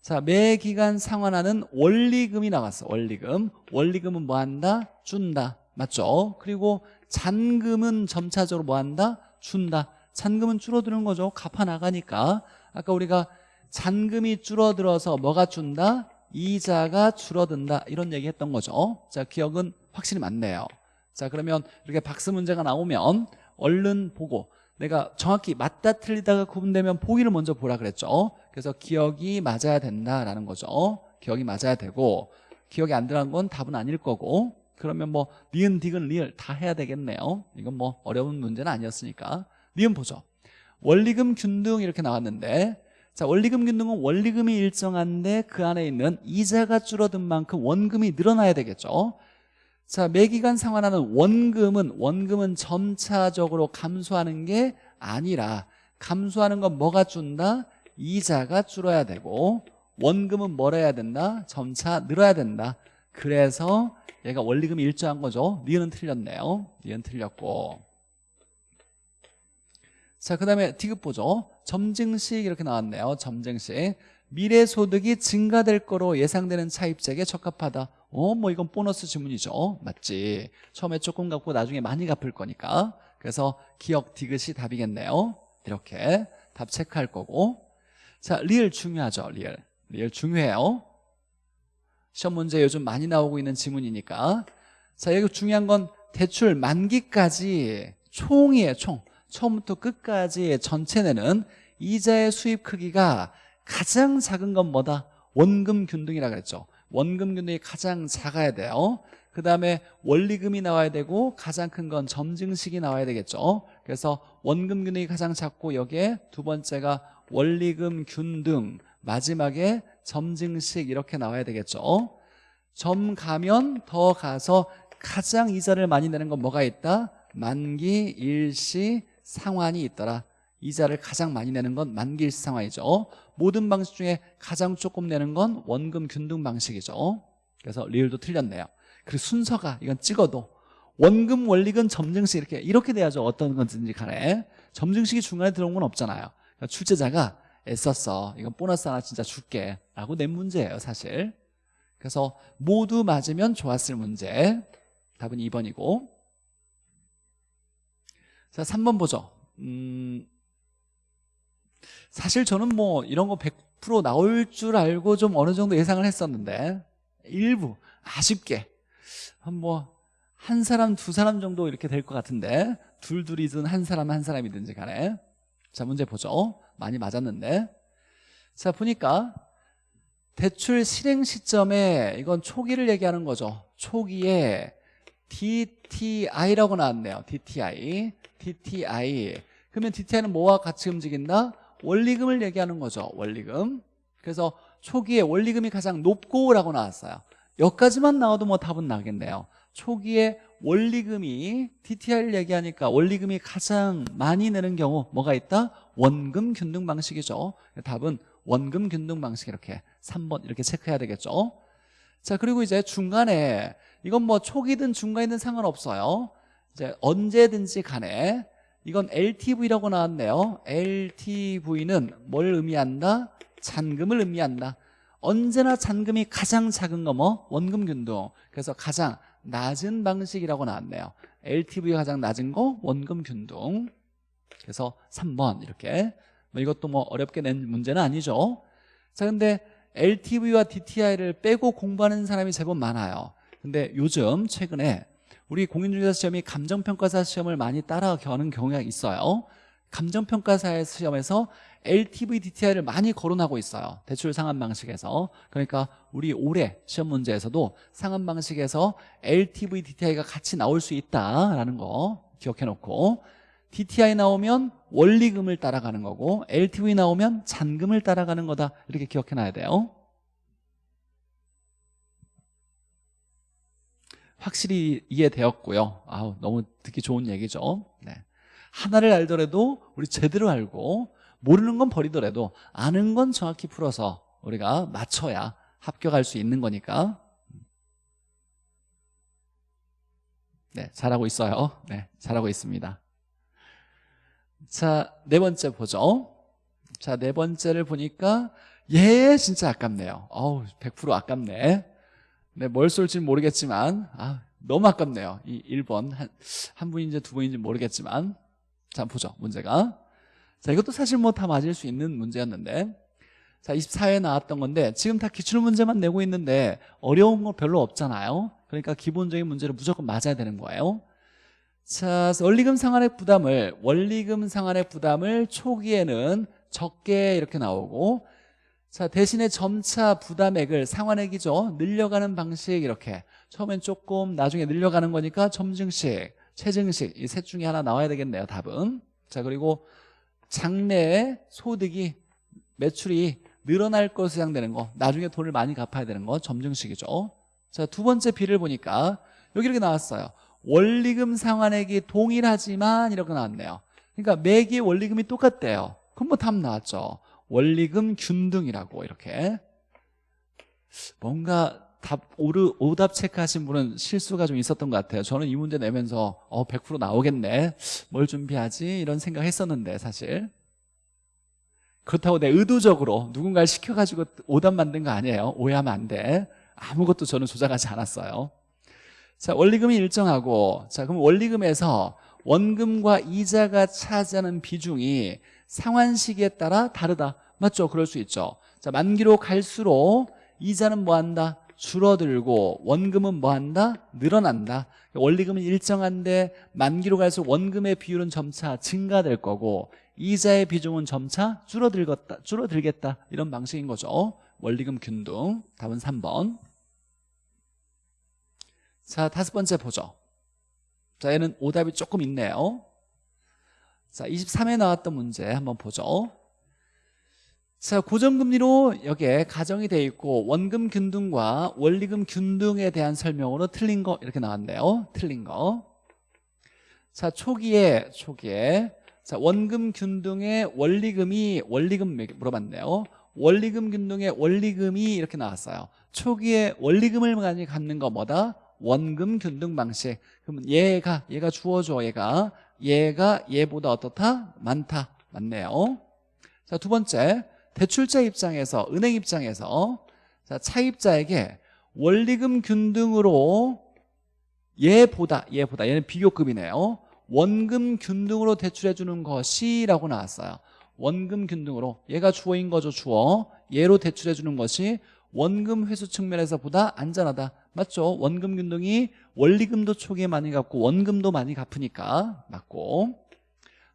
자, 매 기간 상환하는 원리금이 나왔어. 원리금. 원리금은 뭐 한다? 준다. 맞죠? 그리고 잔금은 점차적으로 뭐 한다? 준다. 잔금은 줄어드는 거죠. 갚아 나가니까. 아까 우리가 잔금이 줄어들어서 뭐가 준다? 이자가 줄어든다 이런 얘기 했던 거죠 자 기억은 확실히 맞네요 자 그러면 이렇게 박스 문제가 나오면 얼른 보고 내가 정확히 맞다 틀리다가 구분되면 보기를 먼저 보라 그랬죠. 그래서 기억이 맞아야 된다라는 거죠. 기억이 맞아야 되고 기억이 안 들어간 건 답은 아닐 거고 그러면 뭐 니은 디귿 리을 다 해야 되겠네요. 이건 뭐 어려운 문제는 아니었으니까. 니은 보죠. 원리금 균등 이렇게 나왔는데 자 원리금 균등은 원리금이 일정한데 그 안에 있는 이자가 줄어든 만큼 원금이 늘어나야 되겠죠 자 매기간 상환하는 원금은 원금은 점차적으로 감소하는 게 아니라 감소하는 건 뭐가 준다? 이자가 줄어야 되고 원금은 뭘 해야 된다? 점차 늘어야 된다 그래서 얘가 원리금이 일정한 거죠 니은은 틀렸네요 니은 틀렸고 자, 그 다음에 디귿 보죠. 점증식 이렇게 나왔네요. 점증식. 미래 소득이 증가될 거로 예상되는 차입자에게 적합하다. 어, 뭐 이건 보너스 지문이죠. 맞지. 처음에 조금 갚고 나중에 많이 갚을 거니까. 그래서 기억 디귿이 답이겠네요. 이렇게 답 체크할 거고. 자, 리을 중요하죠. 리을. 리을 중요해요. 시험 문제 요즘 많이 나오고 있는 지문이니까. 자, 여기 중요한 건 대출 만기까지 총이에요, 총. 처음부터 끝까지 전체 내는 이자의 수입 크기가 가장 작은 건 뭐다? 원금 균등이라 그랬죠. 원금 균등이 가장 작아야 돼요. 그 다음에 원리금이 나와야 되고 가장 큰 건 점증식이 나와야 되겠죠. 그래서 원금 균등이 가장 작고 여기에 두 번째가 원리금 균등 마지막에 점증식 이렇게 나와야 되겠죠. 점 가면 더 가서 가장 이자를 많이 내는 건 뭐가 있다? 만기, 일시, 상환이 있더라 이자를 가장 많이 내는 건 만기일시 상환이죠. 모든 방식 중에 가장 조금 내는 건 원금 균등 방식이죠. 그래서 리을도 틀렸네요. 그리고 순서가 이건 찍어도 원금 원리금 점증식 이렇게 이렇게 돼야죠. 어떤 건지 간에. 점증식이 중간에 들어온 건 없잖아요. 그러니까 출제자가 애썼어. 이건 보너스 하나 진짜 줄게 라고 낸 문제예요 사실. 그래서 모두 맞으면 좋았을 문제. 답은 2번이고. 자, 3번 보죠. 음, 사실 저는 뭐 이런 거 100% 나올 줄 알고 좀 어느 정도 예상을 했었는데 일부 아쉽게 뭐한 사람 두 사람 정도 이렇게 될 것 같은데 둘둘이든 한 사람 한 사람이든지 간에. 자 문제 보죠. 많이 맞았는데. 자 보니까 대출 실행 시점에 이건 초기를 얘기하는 거죠. 초기에 DTI라고 나왔네요. DTI DTI 그러면 DTI는 뭐와 같이 움직인다? 원리금을 얘기하는 거죠 원리금. 그래서 초기에 원리금이 가장 높고 라고 나왔어요. 여기까지만 나와도 뭐 답은 나겠네요. 초기에 원리금이 DTI를 얘기하니까 원리금이 가장 많이 내는 경우 뭐가 있다? 원금 균등 방식이죠. 답은 원금 균등 방식 이렇게 3번 이렇게 체크해야 되겠죠. 자 그리고 이제 중간에 이건 뭐 초기든 중간이든 상관없어요. 이제 언제든지 간에 이건 LTV라고 나왔네요. LTV는 뭘 의미한다? 잔금을 의미한다. 언제나 잔금이 가장 작은 거 뭐? 원금 균등. 그래서 가장 낮은 방식이라고 나왔네요. LTV가 가장 낮은 거 원금 균등. 그래서 3번 이렇게. 뭐 이것도 뭐 어렵게 낸 문제는 아니죠. 자 근데 LTV와 DTI를 빼고 공부하는 사람이 제법 많아요. 근데 요즘 최근에 우리 공인중개사 시험이 감정평가사 시험을 많이 따라가는 경우가 있어요. 감정평가사 시험에서 LTV, DTI를 많이 거론하고 있어요. 대출 상환 방식에서. 그러니까 우리 올해 시험 문제에서도 상환 방식에서 LTV, DTI가 같이 나올 수 있다라는 거 기억해 놓고 DTI 나오면 원리금을 따라가는 거고 LTV 나오면 잔금을 따라가는 거다. 이렇게 기억해 놔야 돼요 확실히 이해되었고요. 아우 너무 듣기 좋은 얘기죠. 네. 하나를 알더라도 우리 제대로 알고 모르는 건 버리더라도 아는 건 정확히 풀어서 우리가 맞춰야 합격할 수 있는 거니까. 네 잘하고 있어요. 네 잘하고 있습니다. 자 네 번째 보죠. 자 네 번째를 보니까 얘 진짜 아깝네요. 어우 100% 아깝네 네, 뭘 쏠지 모르겠지만 아, 너무 아깝네요. 이 1번 한, 한 분인지 두 분인지 모르겠지만 자 보죠 문제가 자, 이것도 사실 뭐 다 맞을 수 있는 문제였는데 자, 24회에 나왔던 건데 지금 다 기출 문제만 내고 있는데 어려운 거 별로 없잖아요. 그러니까 기본적인 문제를 무조건 맞아야 되는 거예요. 자, 원리금 상환의 부담을 원리금 상환의 부담을 초기에는 적게 이렇게 나오고 자, 대신에 점차 부담액을 상환액이죠. 늘려가는 방식 이렇게. 처음엔 조금 나중에 늘려가는 거니까 점증식, 최증식 이 셋 중에 하나 나와야 되겠네요. 답은. 자, 그리고 장래에 소득이 매출이 늘어날 것으로 예상되는 거. 나중에 돈을 많이 갚아야 되는 거. 점증식이죠. 자 두 번째 비를 보니까 여기 이렇게 나왔어요. 원리금 상환액이 동일하지만 이렇게 나왔네요. 그러니까 매기의 원리금이 똑같대요. 그럼 뭐 답 나왔죠 원리금 균등이라고 이렇게. 뭔가 답 오르, 오답 체크하신 분은 실수가 좀 있었던 것 같아요. 저는 이 문제 내면서 어, 100% 나오겠네. 뭘 준비하지? 이런 생각 했었는데 사실. 그렇다고 내 의도적으로 누군가를 시켜가지고 오답 만든 거 아니에요. 오해하면 안돼. 아무것도 저는 조작하지 않았어요. 자 원리금이 일정하고. 자 그럼 원리금에서 원금과 이자가 차지하는 비중이 상환 시기에 따라 다르다. 맞죠? 그럴 수 있죠. 자 만기로 갈수록 이자는 뭐한다? 줄어들고 원금은 뭐한다? 늘어난다. 원리금은 일정한데 만기로 갈수록 원금의 비율은 점차 증가될 거고 이자의 비중은 점차 줄어들겠다, 줄어들겠다. 이런 방식인 거죠. 원리금 균등. 답은 3번. 자 다섯 번째 보죠. 자 얘는 오답이 조금 있네요 자 23에 나왔던 문제 한번 보죠 자 고정금리로 여기에 가정이 돼 있고 원금 균등과 원리금 균등에 대한 설명으로 틀린 거 이렇게 나왔네요 틀린 거자 초기에 초기에 자, 원금 균등의 원리금이 원리금 물어봤네요. 원리금 균등의 원리금이 이렇게 나왔어요. 초기에 원리금을 많이 갖는 거 뭐다? 원금 균등 방식. 그러면 얘가 얘가 주어져 얘가 얘가 얘보다 어떻다? 많다. 맞네요. 자, 두 번째. 대출자 입장에서 은행 입장에서 자, 차입자에게 원리금 균등으로 얘보다 얘보다 얘는 비교급이네요. 원금 균등으로 대출해 주는 것이라고 나왔어요 원금 균등으로 얘가 주어인 거죠 주어 얘로 대출해 주는 것이 원금 회수 측면에서 보다 안전하다 맞죠? 원금 균등이 원리금도 초기에 많이 갚고 원금도 많이 갚으니까 맞고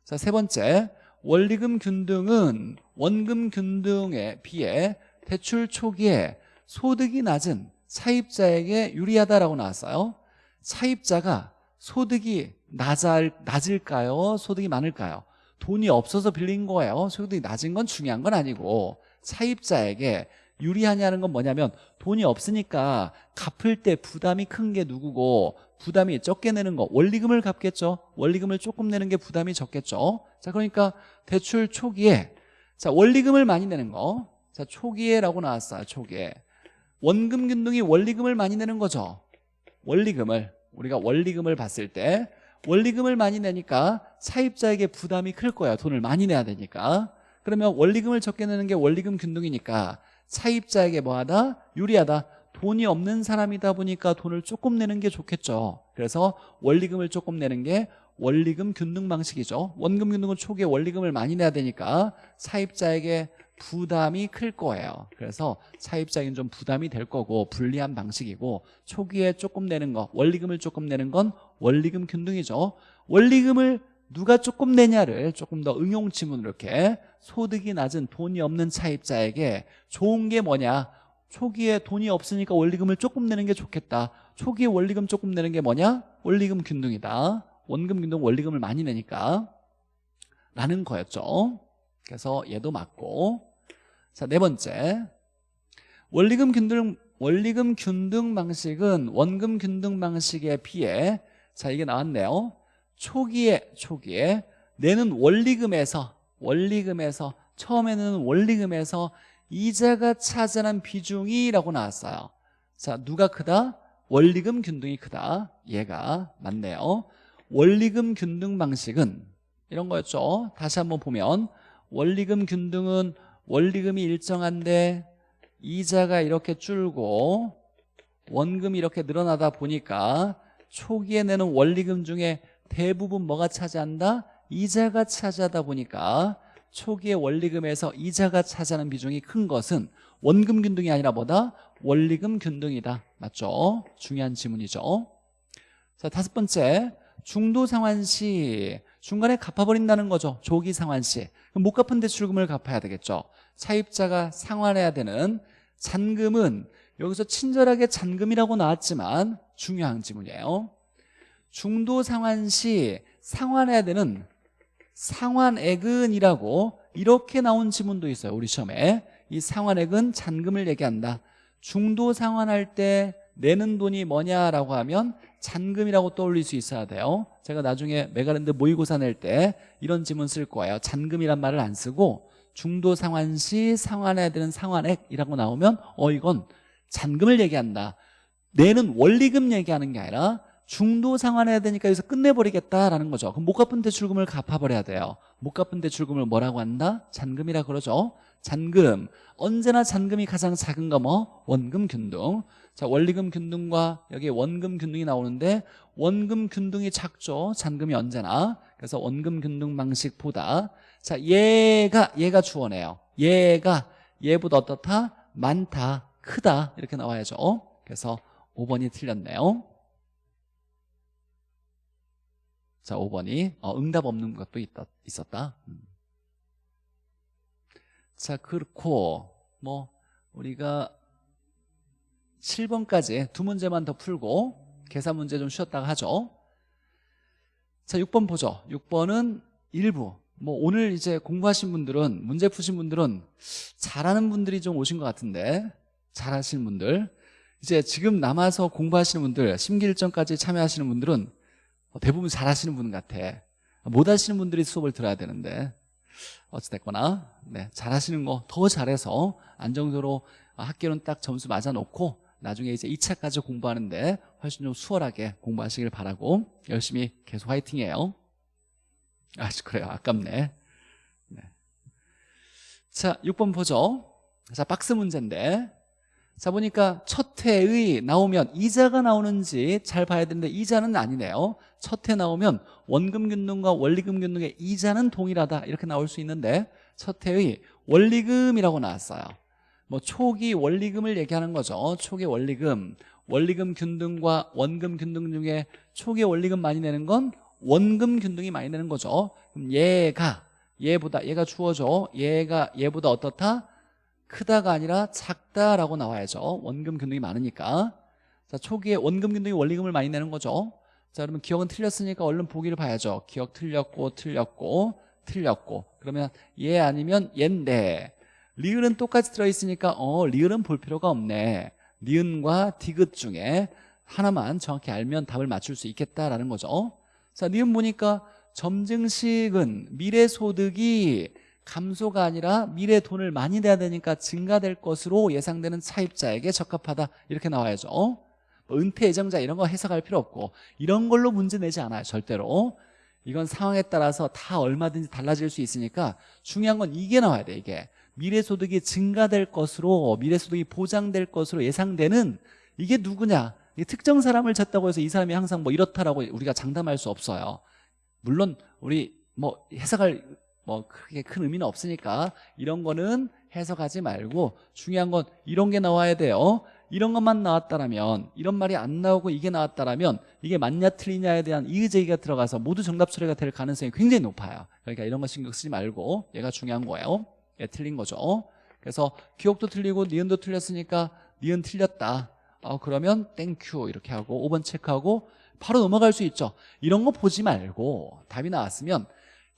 자 세 번째 원리금 균등은 원금 균등에 비해 대출 초기에 소득이 낮은 차입자에게 유리하다라고 나왔어요 차입자가 소득이 낮을, 낮을까요? 소득이 많을까요? 돈이 없어서 빌린 거예요 소득이 낮은 건 중요한 건 아니고 차입자에게 유리하냐는 건 뭐냐면 돈이 없으니까 갚을 때 부담이 큰 게 누구고 부담이 적게 내는 거. 원리금을 갚겠죠. 원리금을 조금 내는 게 부담이 적겠죠. 자 그러니까 대출 초기에 자 원리금을 많이 내는 거자 초기에라고 나왔어요 초기에. 원금 균등이 원리금을 많이 내는 거죠. 원리금을. 우리가 원리금을 봤을 때 원리금을 많이 내니까 차입자에게 부담이 클 거야 돈을 많이 내야 되니까. 그러면 원리금을 적게 내는 게 원리금 균등이니까 차입자에게 뭐하다? 유리하다. 돈이 없는 사람이다 보니까 돈을 조금 내는 게 좋겠죠. 그래서 원리금을 조금 내는 게 원리금 균등 방식이죠. 원금 균등은 초기에 원리금을 많이 내야 되니까 차입자에게 부담이 클 거예요. 그래서 차입자에게는 좀 부담이 될 거고 불리한 방식이고 초기에 조금 내는 거 원리금을 조금 내는 건 원리금 균등이죠. 원리금을 누가 조금 내냐를 조금 더 응용 지문으로 이렇게 소득이 낮은 돈이 없는 차입자에게 좋은 게 뭐냐? 초기에 돈이 없으니까 원리금을 조금 내는 게 좋겠다. 초기에 원리금 조금 내는 게 뭐냐? 원리금 균등이다. 원금 균등 원리금을 많이 내니까. 라는 거였죠. 그래서 얘도 맞고. 자, 네 번째. 원리금 균등 원리금 균등 방식은 원금 균등 방식에 비해 자, 이게 나왔네요. 초기에 초기에 내는 원리금에서 원리금에서 처음에는 원리금에서 이자가 차지하는 비중이라고 나왔어요. 자, 누가 크다? 원리금 균등이 크다. 얘가 맞네요. 원리금 균등 방식은 이런 거였죠. 다시 한번 보면 원리금 균등은 원리금이 일정한데 이자가 이렇게 줄고 원금이 이렇게 늘어나다 보니까 초기에 내는 원리금 중에 대부분 뭐가 차지한다? 이자가 차지하다 보니까 초기의 원리금에서 이자가 차지하는 비중이 큰 것은 원금 균등이 아니라 뭐다? 원리금 균등이다. 맞죠? 중요한 지문이죠. 자 다섯 번째. 중도 상환시 중간에 갚아버린다는 거죠. 조기 상환시. 못 갚은 대출금을 갚아야 되겠죠. 차입자가 상환해야 되는 잔금은 여기서 친절하게 잔금이라고 나왔지만 중요한 지문이에요 중도 상환 시 상환해야 되는 상환액은이라고 이렇게 나온 지문도 있어요 우리 시험에. 이 상환액은 잔금을 얘기한다. 중도 상환할 때 내는 돈이 뭐냐라고 하면 잔금이라고 떠올릴 수 있어야 돼요. 제가 나중에 메가랜드 모의고사 낼 때 이런 지문 쓸 거예요. 잔금이란 말을 안 쓰고 중도 상환 시 상환해야 되는 상환액이라고 나오면 어 이건 잔금을 얘기한다. 내는 원리금 얘기하는 게 아니라 중도 상환해야 되니까 여기서 끝내버리겠다라는 거죠. 그럼 못 갚은 대출금을 갚아버려야 돼요. 못 갚은 대출금을 뭐라고 한다? 잔금이라 그러죠. 잔금. 언제나 잔금이 가장 작은 거 뭐? 원금 균등. 자 원리금 균등과 여기 원금 균등이 나오는데 원금 균등이 작죠. 잔금이 언제나. 그래서 원금 균등 방식보다. 자 얘가 얘가 주어네요. 얘가 얘보다 어떻다? 많다. 크다. 이렇게 나와야죠. 그래서 5번이 틀렸네요 자 5번이 어, 응답 없는 것도 있다, 있었다. 음. 자 그렇고 뭐 우리가 7번까지 두 문제만 더 풀고 계산 문제 좀 쉬었다가 하죠. 자 6번 보죠. 6번은 일부. 뭐 오늘 이제 공부하신 분들은 문제 푸신 분들은 잘하는 분들이 좀 오신 것 같은데 잘하시는 분들. 이제 지금 남아서 공부하시는 분들 심기일전까지 참여하시는 분들은 대부분 잘하시는 분 같아. 못하시는 분들이 수업을 들어야 되는데. 어찌됐거나 네, 잘하시는 거 더 잘해서 안정적으로 학교는 딱 점수 맞아놓고 나중에 이제 2차까지 공부하는데 훨씬 좀 수월하게 공부하시길 바라고 열심히 계속 화이팅해요. 아 그래요. 아깝네. 네. 자 6번 보죠. 자 박스 문제인데 자 보니까 첫 해의 나오면 이자가 나오는지 잘 봐야 되는데 이자는 아니네요. 첫 해 나오면 원금 균등과 원리금 균등의 이자는 동일하다. 이렇게 나올 수 있는데 첫 해의 원리금이라고 나왔어요. 뭐 초기 원리금을 얘기하는 거죠. 초기 원리금. 원리금 균등과 원금 균등 중에 초기 원리금 많이 내는 건 원금 균등이 많이 내는 거죠. 그럼 얘가 얘보다 얘가 주어져. 얘가 얘보다 어떻다? 크다가 아니라 작다라고 나와야죠. 원금 균등이 많으니까. 자 초기에 원금 균등이 원리금을 많이 내는 거죠. 자 그러면 기억은 틀렸으니까 얼른 보기를 봐야죠. 기억 틀렸고 틀렸고 틀렸고. 그러면 얘 아니면 얘인데 리을은 똑같이 들어있으니까 어 리을은 볼 필요가 없네. 니은과 디귿 중에 하나만 정확히 알면 답을 맞출 수 있겠다라는 거죠. 자 니은 보니까 점증식은 미래소득이 감소가 아니라 미래 돈을 많이 내야 되니까 증가될 것으로 예상되는 차입자에게 적합하다. 이렇게 나와야죠. 뭐 은퇴 예정자 이런 거 해석할 필요 없고 이런 걸로 문제 내지 않아요 절대로. 이건 상황에 따라서 다 얼마든지 달라질 수 있으니까 중요한 건 이게 나와야 돼 이게. 미래소득이 증가될 것으로 미래소득이 보장될 것으로 예상되는 이게 누구냐? 특정 사람을 찾다고 해서 이 사람이 항상 뭐 이렇다라고 우리가 장담할 수 없어요. 물론 우리 뭐 해석할 뭐 크게 큰 의미는 없으니까 이런 거는 해석하지 말고 중요한 건 이런 게 나와야 돼요. 이런 것만 나왔다면 이런 말이 안 나오고 이게 나왔다면 이게 맞냐 틀리냐에 대한 이의제기가 들어가서 모두 정답 처리가 될 가능성이 굉장히 높아요. 그러니까 이런 거 신경 쓰지 말고 얘가 중요한 거예요. 얘 틀린 거죠. 그래서 기역도 틀리고 니은도 틀렸으니까 니은 틀렸다. 어, 그러면 thank you 이렇게 하고 5번 체크하고 바로 넘어갈 수 있죠. 이런 거 보지 말고 답이 나왔으면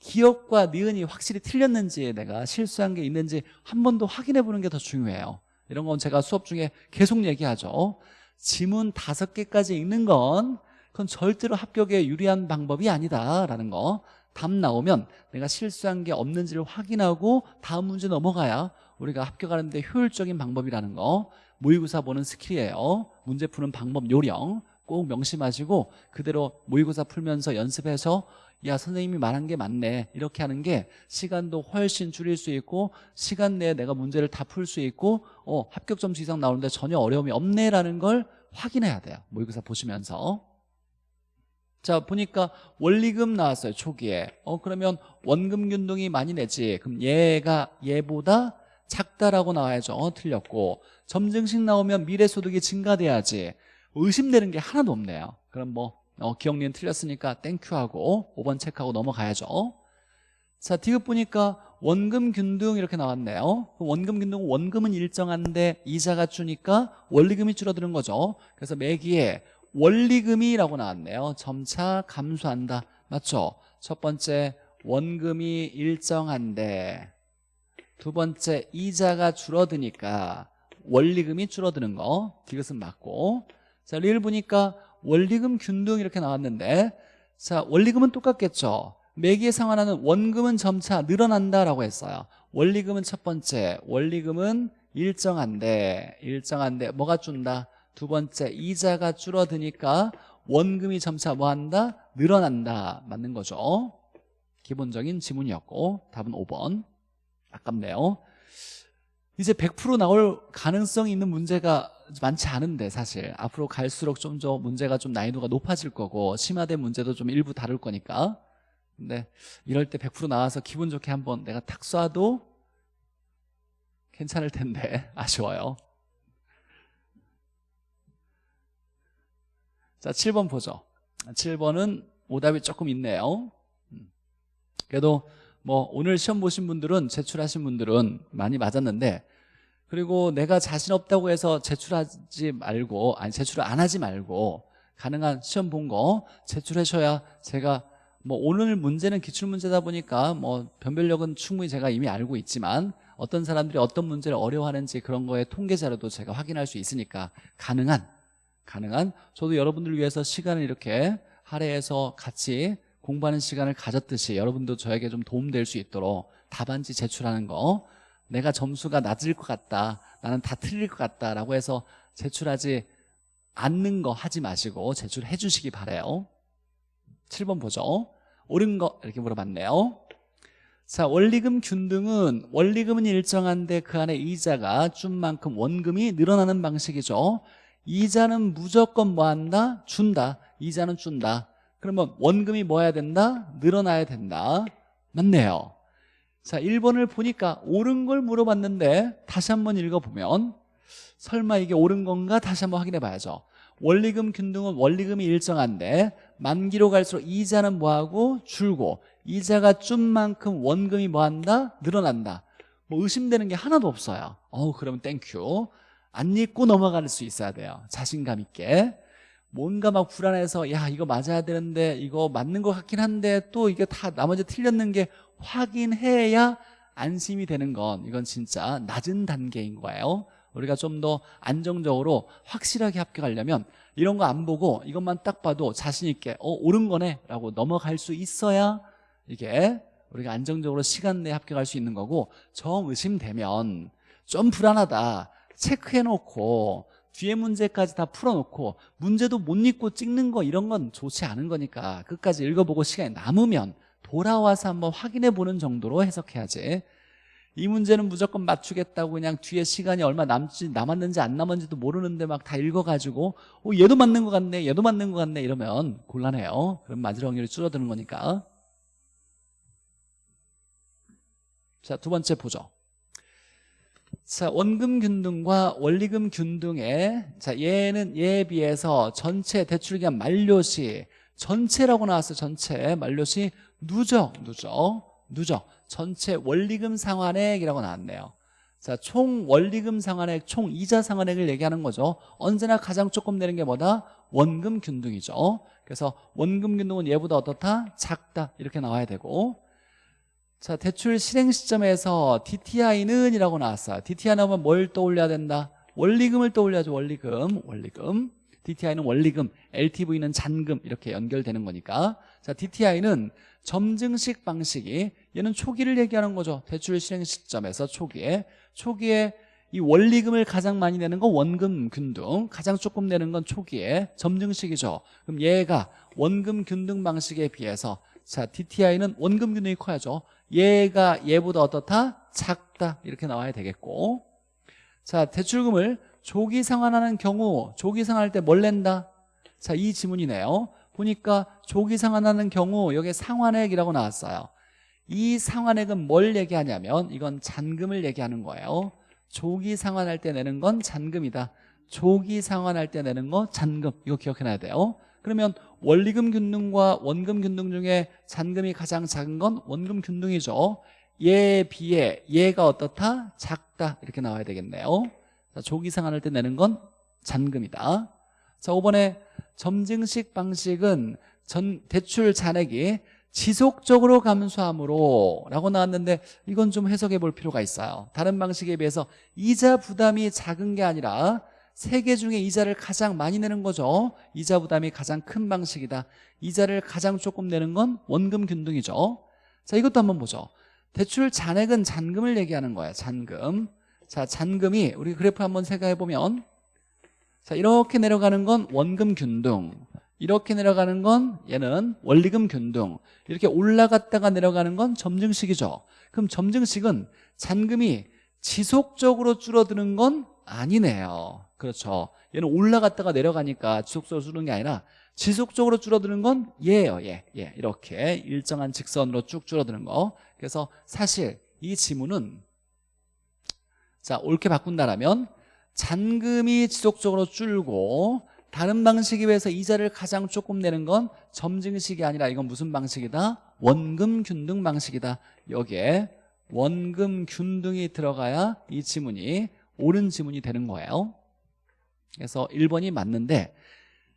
기역과 니은이 확실히 틀렸는지 내가 실수한 게 있는지 한 번 더 확인해 보는 게 더 중요해요. 이런 건 제가 수업 중에 계속 얘기하죠. 지문 다섯 개까지 읽는 건 그건 절대로 합격에 유리한 방법이 아니다라는 거. 답 나오면 내가 실수한 게 없는지를 확인하고 다음 문제 넘어가야 우리가 합격하는 데 효율적인 방법이라는 거. 모의고사 보는 스킬이에요. 문제 푸는 방법 요령 꼭 명심하시고 그대로 모의고사 풀면서 연습해서 야 선생님이 말한 게 맞네. 이렇게 하는 게 시간도 훨씬 줄일 수 있고 시간 내에 내가 문제를 다 풀 수 있고 어 합격 점수 이상 나오는데 전혀 어려움이 없네라는 걸 확인해야 돼요. 모의고사 보시면서. 자 보니까 원리금 나왔어요 초기에. 어 그러면 원금 균등이 많이 내지. 그럼 얘가 얘보다 작다라고 나와야죠. 어, 틀렸고. 점증식 나오면 미래소득이 증가돼야지. 의심되는 게 하나도 없네요. 그럼 뭐 어, 기억리는 틀렸으니까 땡큐하고 5번 체크하고 넘어가야죠. 자 디귿 보니까 원금 균등 이렇게 나왔네요. 원금 균등 원금은 일정한데 이자가 주니까 원리금이 줄어드는 거죠. 그래서 매기에 원리금이라고 나왔네요. 점차 감소한다. 맞죠? 첫 번째 원금이 일정한데. 두 번째 이자가 줄어드니까 원리금이 줄어드는 거. 디귿은 맞고. 자 리을 보니까 원리금 균등 이렇게 나왔는데 자 원리금은 똑같겠죠. 매기에 상환하는 원금은 점차 늘어난다라고 했어요. 원리금은 첫 번째 원리금은 일정한데 일정한데 뭐가 준다? 두 번째 이자가 줄어드니까 원금이 점차 뭐한다? 늘어난다. 맞는 거죠. 기본적인 지문이었고 답은 5번. 아깝네요. 이제 100% 나올 가능성이 있는 문제가 많지 않은데 사실. 앞으로 갈수록 좀 더 문제가 좀 난이도가 높아질 거고 심화된 문제도 좀 일부 다룰 거니까. 근데 이럴 때 100% 나와서 기분 좋게 한번 내가 탁 쏴도 괜찮을 텐데. 아쉬워요. 자 7번 보죠. 7번은 오답이 조금 있네요. 음. 그래도 뭐 오늘 시험 보신 분들은 제출하신 분들은 많이 맞았는데 그리고 내가 자신 없다고 해서 제출하지 말고 아니 제출을 안 하지 말고 가능한 시험 본 거 제출하셔야 제가 뭐 오늘 문제는 기출문제다 보니까 뭐 변별력은 충분히 제가 이미 알고 있지만 어떤 사람들이 어떤 문제를 어려워하는지 그런 거에 통계 자료도 제가 확인할 수 있으니까 가능한 가능한. 저도 여러분들을 위해서 시간을 이렇게 할애해서 같이 공부하는 시간을 가졌듯이 여러분도 저에게 좀 도움될 수 있도록 답안지 제출하는 거 내가 점수가 낮을 것 같다 나는 다 틀릴 것 같다 라고 해서 제출하지 않는 거 하지 마시고 제출해 주시기 바래요. 7번 보죠. 옳은 거 이렇게 물어봤네요. 자 원리금 균등은 원리금은 일정한데 그 안에 이자가 준 만큼 원금이 늘어나는 방식이죠. 이자는 무조건 뭐 한다? 준다. 이자는 준다. 그러면 원금이 뭐 해야 된다? 늘어나야 된다. 맞네요 자 1번을 보니까 옳은 걸 물어봤는데 다시 한번 읽어보면 설마 이게 옳은 건가? 다시 한번 확인해 봐야죠. 원리금 균등은 원리금이 일정한데 만기로 갈수록 이자는 뭐하고? 줄고 이자가 준 만큼 원금이 뭐한다? 늘어난다. 뭐 의심되는 게 하나도 없어요. 어우 그러면 thank you 안 읽고 넘어갈 수 있어야 돼요. 자신감 있게. 뭔가 막 불안해서 야 이거 맞아야 되는데 이거 맞는 것 같긴 한데 또 이게 다 나머지 틀렸는지 확인해야 안심이 되는 건 이건 진짜 낮은 단계인 거예요. 우리가 좀 더 안정적으로 확실하게 합격하려면 이런 거 안 보고 이것만 딱 봐도 자신 있게 어 옳은 거네 라고 넘어갈 수 있어야 이게 우리가 안정적으로 시간 내에 합격할 수 있는 거고 정 의심되면 좀 불안하다. 체크해놓고 뒤에 문제까지 다 풀어놓고 문제도 못 읽고 찍는 거 이런 건 좋지 않은 거니까 끝까지 읽어보고 시간이 남으면 돌아와서 한번 확인해 보는 정도로 해석해야지. 이 문제는 무조건 맞추겠다고 그냥 뒤에 시간이 얼마 남지 남았는지 안 남았는지도 모르는데 막 다 읽어가지고 어, 얘도 맞는 것 같네 얘도 맞는 것 같네 이러면 곤란해요. 그럼 맞을 확률이 줄어드는 거니까. 자 두 번째 보죠. 자, 원금 균등과 원리금 균등에 자, 얘는 얘에 비해서 전체 대출기간 만료시 전체라고 나왔어 전체 만료시 누적. 누적. 누적. 전체 원리금 상환액이라고 나왔네요. 자, 총 원리금 상환액, 총 이자 상환액을 얘기하는 거죠. 언제나 가장 조금 내는 게 뭐다? 원금 균등이죠. 그래서 원금 균등은 얘보다 어떻다? 작다. 이렇게 나와야 되고. 자 대출 실행 시점에서 DTI는 이라고 나왔어요. DTI 나오면 뭘 떠올려야 된다? 원리금을 떠올려야죠. 원리금. 원리금 DTI는 원리금 LTV는 잔금 이렇게 연결되는 거니까. 자 DTI는 점증식 방식이 얘는 초기를 얘기하는 거죠. 대출 실행 시점에서 초기에. 초기에 이 원리금을 가장 많이 내는 건 원금 균등 가장 조금 내는 건 초기에 점증식이죠. 그럼 얘가 원금 균등 방식에 비해서 자 DTI는 원금 균등이 커야죠. 얘가 얘보다 어떻다? 작다. 이렇게 나와야 되겠고. 자 대출금을 조기 상환하는 경우 조기 상환할 때 뭘 낸다? 자 이 지문이네요. 보니까 조기 상환하는 경우 여기 상환액이라고 나왔어요. 이 상환액은 뭘 얘기하냐면 이건 잔금을 얘기하는 거예요. 조기 상환할 때 내는 건 잔금이다. 조기 상환할 때 내는 거 잔금. 이거 기억해놔야 돼요. 그러면 원리금 균등과 원금 균등 중에 잔금이 가장 작은 건 원금 균등이죠. 얘에 비해 얘가 어떻다? 작다. 이렇게 나와야 되겠네요 자, 조기 상환할 때 내는 건 잔금이다. 자 5번에 점증식 방식은 전 대출 잔액이 지속적으로 감소함으로 라고 나왔는데 이건 좀 해석해 볼 필요가 있어요. 다른 방식에 비해서 이자 부담이 작은 게 아니라 세 개 중에 이자를 가장 많이 내는 거죠. 이자 부담이 가장 큰 방식이다. 이자를 가장 조금 내는 건 원금 균등이죠. 자 이것도 한번 보죠. 대출 잔액은 잔금을 얘기하는 거예요. 잔금 자 잔금이 우리 그래프 한번 생각해 보면 자 이렇게 내려가는 건 원금 균등 이렇게 내려가는 건 얘는 원리금 균등 이렇게 올라갔다가 내려가는 건 점증식이죠. 그럼 점증식은 잔금이 지속적으로 줄어드는 건 아니네요. 그렇죠? 얘는 올라갔다가 내려가니까 지속적으로 줄어드는 게 아니라 지속적으로 줄어드는 건 얘예요 얘, 얘. 이렇게 일정한 직선으로 쭉 줄어드는 거. 그래서 사실 이 지문은 자 옳게 바꾼다라면 잔금이 지속적으로 줄고 다른 방식에 비해서 이자를 가장 조금 내는 건 점증식이 아니라 이건 무슨 방식이다? 원금 균등 방식이다. 여기에 원금 균등이 들어가야 이 지문이 옳은 지문이 되는 거예요. 그래서 1번이 맞는데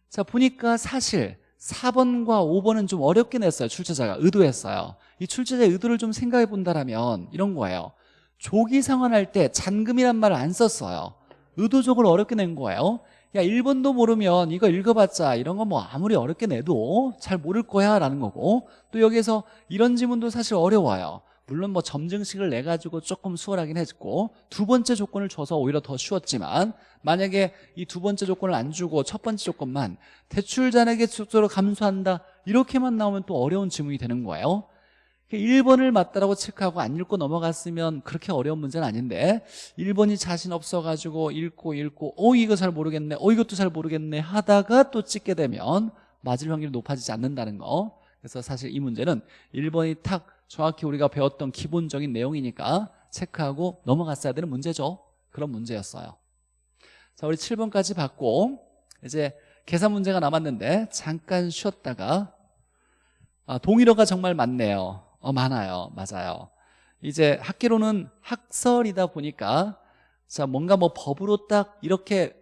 자 보니까 사실 4번과 5번은 좀 어렵게 냈어요 출제자가. 의도했어요. 이 출제자의 의도를 좀 생각해 본다면 이런 거예요 조기 상환할 때 잔금이란 말을 안 썼어요. 의도적으로 어렵게 낸 거예요. 야 1번도 모르면 이거 읽어봤자 이런 거 뭐 아무리 어렵게 내도 잘 모를 거야 라는 거고 또 여기에서 이런 지문도 사실 어려워요. 물론 뭐 점증식을 내가지고 조금 수월하긴 했고 두 번째 조건을 줘서 오히려 더 쉬웠지만 만약에 이 두 번째 조건을 안 주고 첫 번째 조건만 대출 잔액의 속도로 감소한다 이렇게만 나오면 또 어려운 지문이 되는 거예요 1번을 맞다라고 체크하고 안 읽고 넘어갔으면 그렇게 어려운 문제는 아닌데 1번이 자신 없어가지고 읽고 읽고 어 이거 잘 모르겠네 어 이것도 잘 모르겠네 하다가 또 찍게 되면 맞을 확률이 높아지지 않는다는 거. 그래서 사실 이 문제는 1번이 탁 정확히 우리가 배웠던 기본적인 내용이니까 체크하고 넘어갔어야 되는 문제죠. 그런 문제였어요. 자 우리 7번까지 봤고 이제 계산 문제가 남았는데 잠깐 쉬었다가 아, 동일어가 정말 많네요 어 많아요. 맞아요. 이제 학기로는 학설이다 보니까 자 뭔가 뭐 법으로 딱 이렇게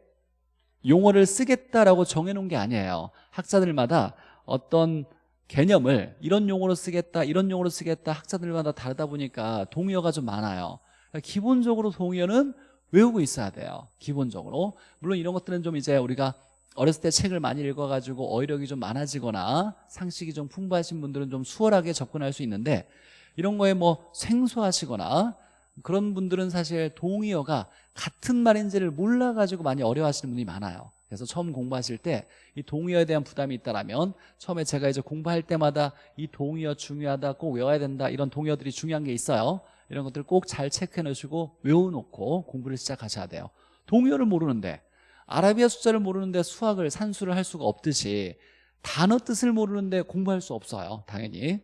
용어를 쓰겠다라고 정해놓은 게 아니에요. 학자들마다 어떤 개념을 이런 용어로 쓰겠다 이런 용어로 쓰겠다 학자들마다 다르다 보니까 동의어가 좀 많아요. 그러니까 기본적으로 동의어는 외우고 있어야 돼요. 기본적으로. 물론 이런 것들은 좀 이제 우리가 어렸을 때 책을 많이 읽어가지고 어휘력이 좀 많아지거나 상식이 좀 풍부하신 분들은 좀 수월하게 접근할 수 있는데 이런 거에 뭐 생소하시거나 그런 분들은 사실 동의어가 같은 말인지를 몰라가지고 많이 어려워하시는 분이 많아요. 그래서 처음 공부하실 때 이 동의어에 대한 부담이 있다면 처음에 제가 이제 공부할 때마다 이 동의어 중요하다 꼭 외워야 된다 이런 동의어들이 중요한 게 있어요. 이런 것들 꼭잘 체크해 놓으시고 외워놓고 공부를 시작하셔야 돼요. 동의어를 모르는데 아라비아 숫자를 모르는데 수학을 산수를 할 수가 없듯이 단어 뜻을 모르는데 공부할 수 없어요 당연히.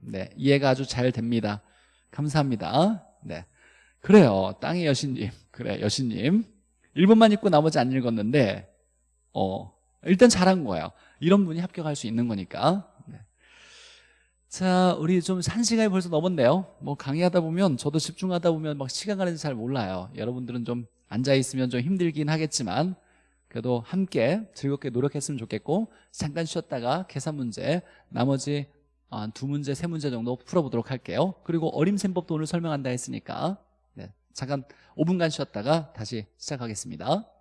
네 이해가 아주 잘 됩니다. 감사합니다. 네. 그래요 땅의 여신님. 그래 여신님. 1번만 읽고 나머지 안 읽었는데 어 일단 잘한 거예요. 이런 분이 합격할 수 있는 거니까. 네. 자 우리 좀 한 시간이 벌써 넘었네요. 뭐 강의하다 보면 저도 집중하다 보면 막 시간 가는지 잘 몰라요. 여러분들은 좀 앉아있으면 좀 힘들긴 하겠지만 그래도 함께 즐겁게 노력했으면 좋겠고 잠깐 쉬었다가 계산 문제 나머지 아, 두 문제 세 문제 정도 풀어보도록 할게요. 그리고 어림셈법도 오늘 설명한다 했으니까 네, 잠깐 5분간 쉬었다가 다시 시작하겠습니다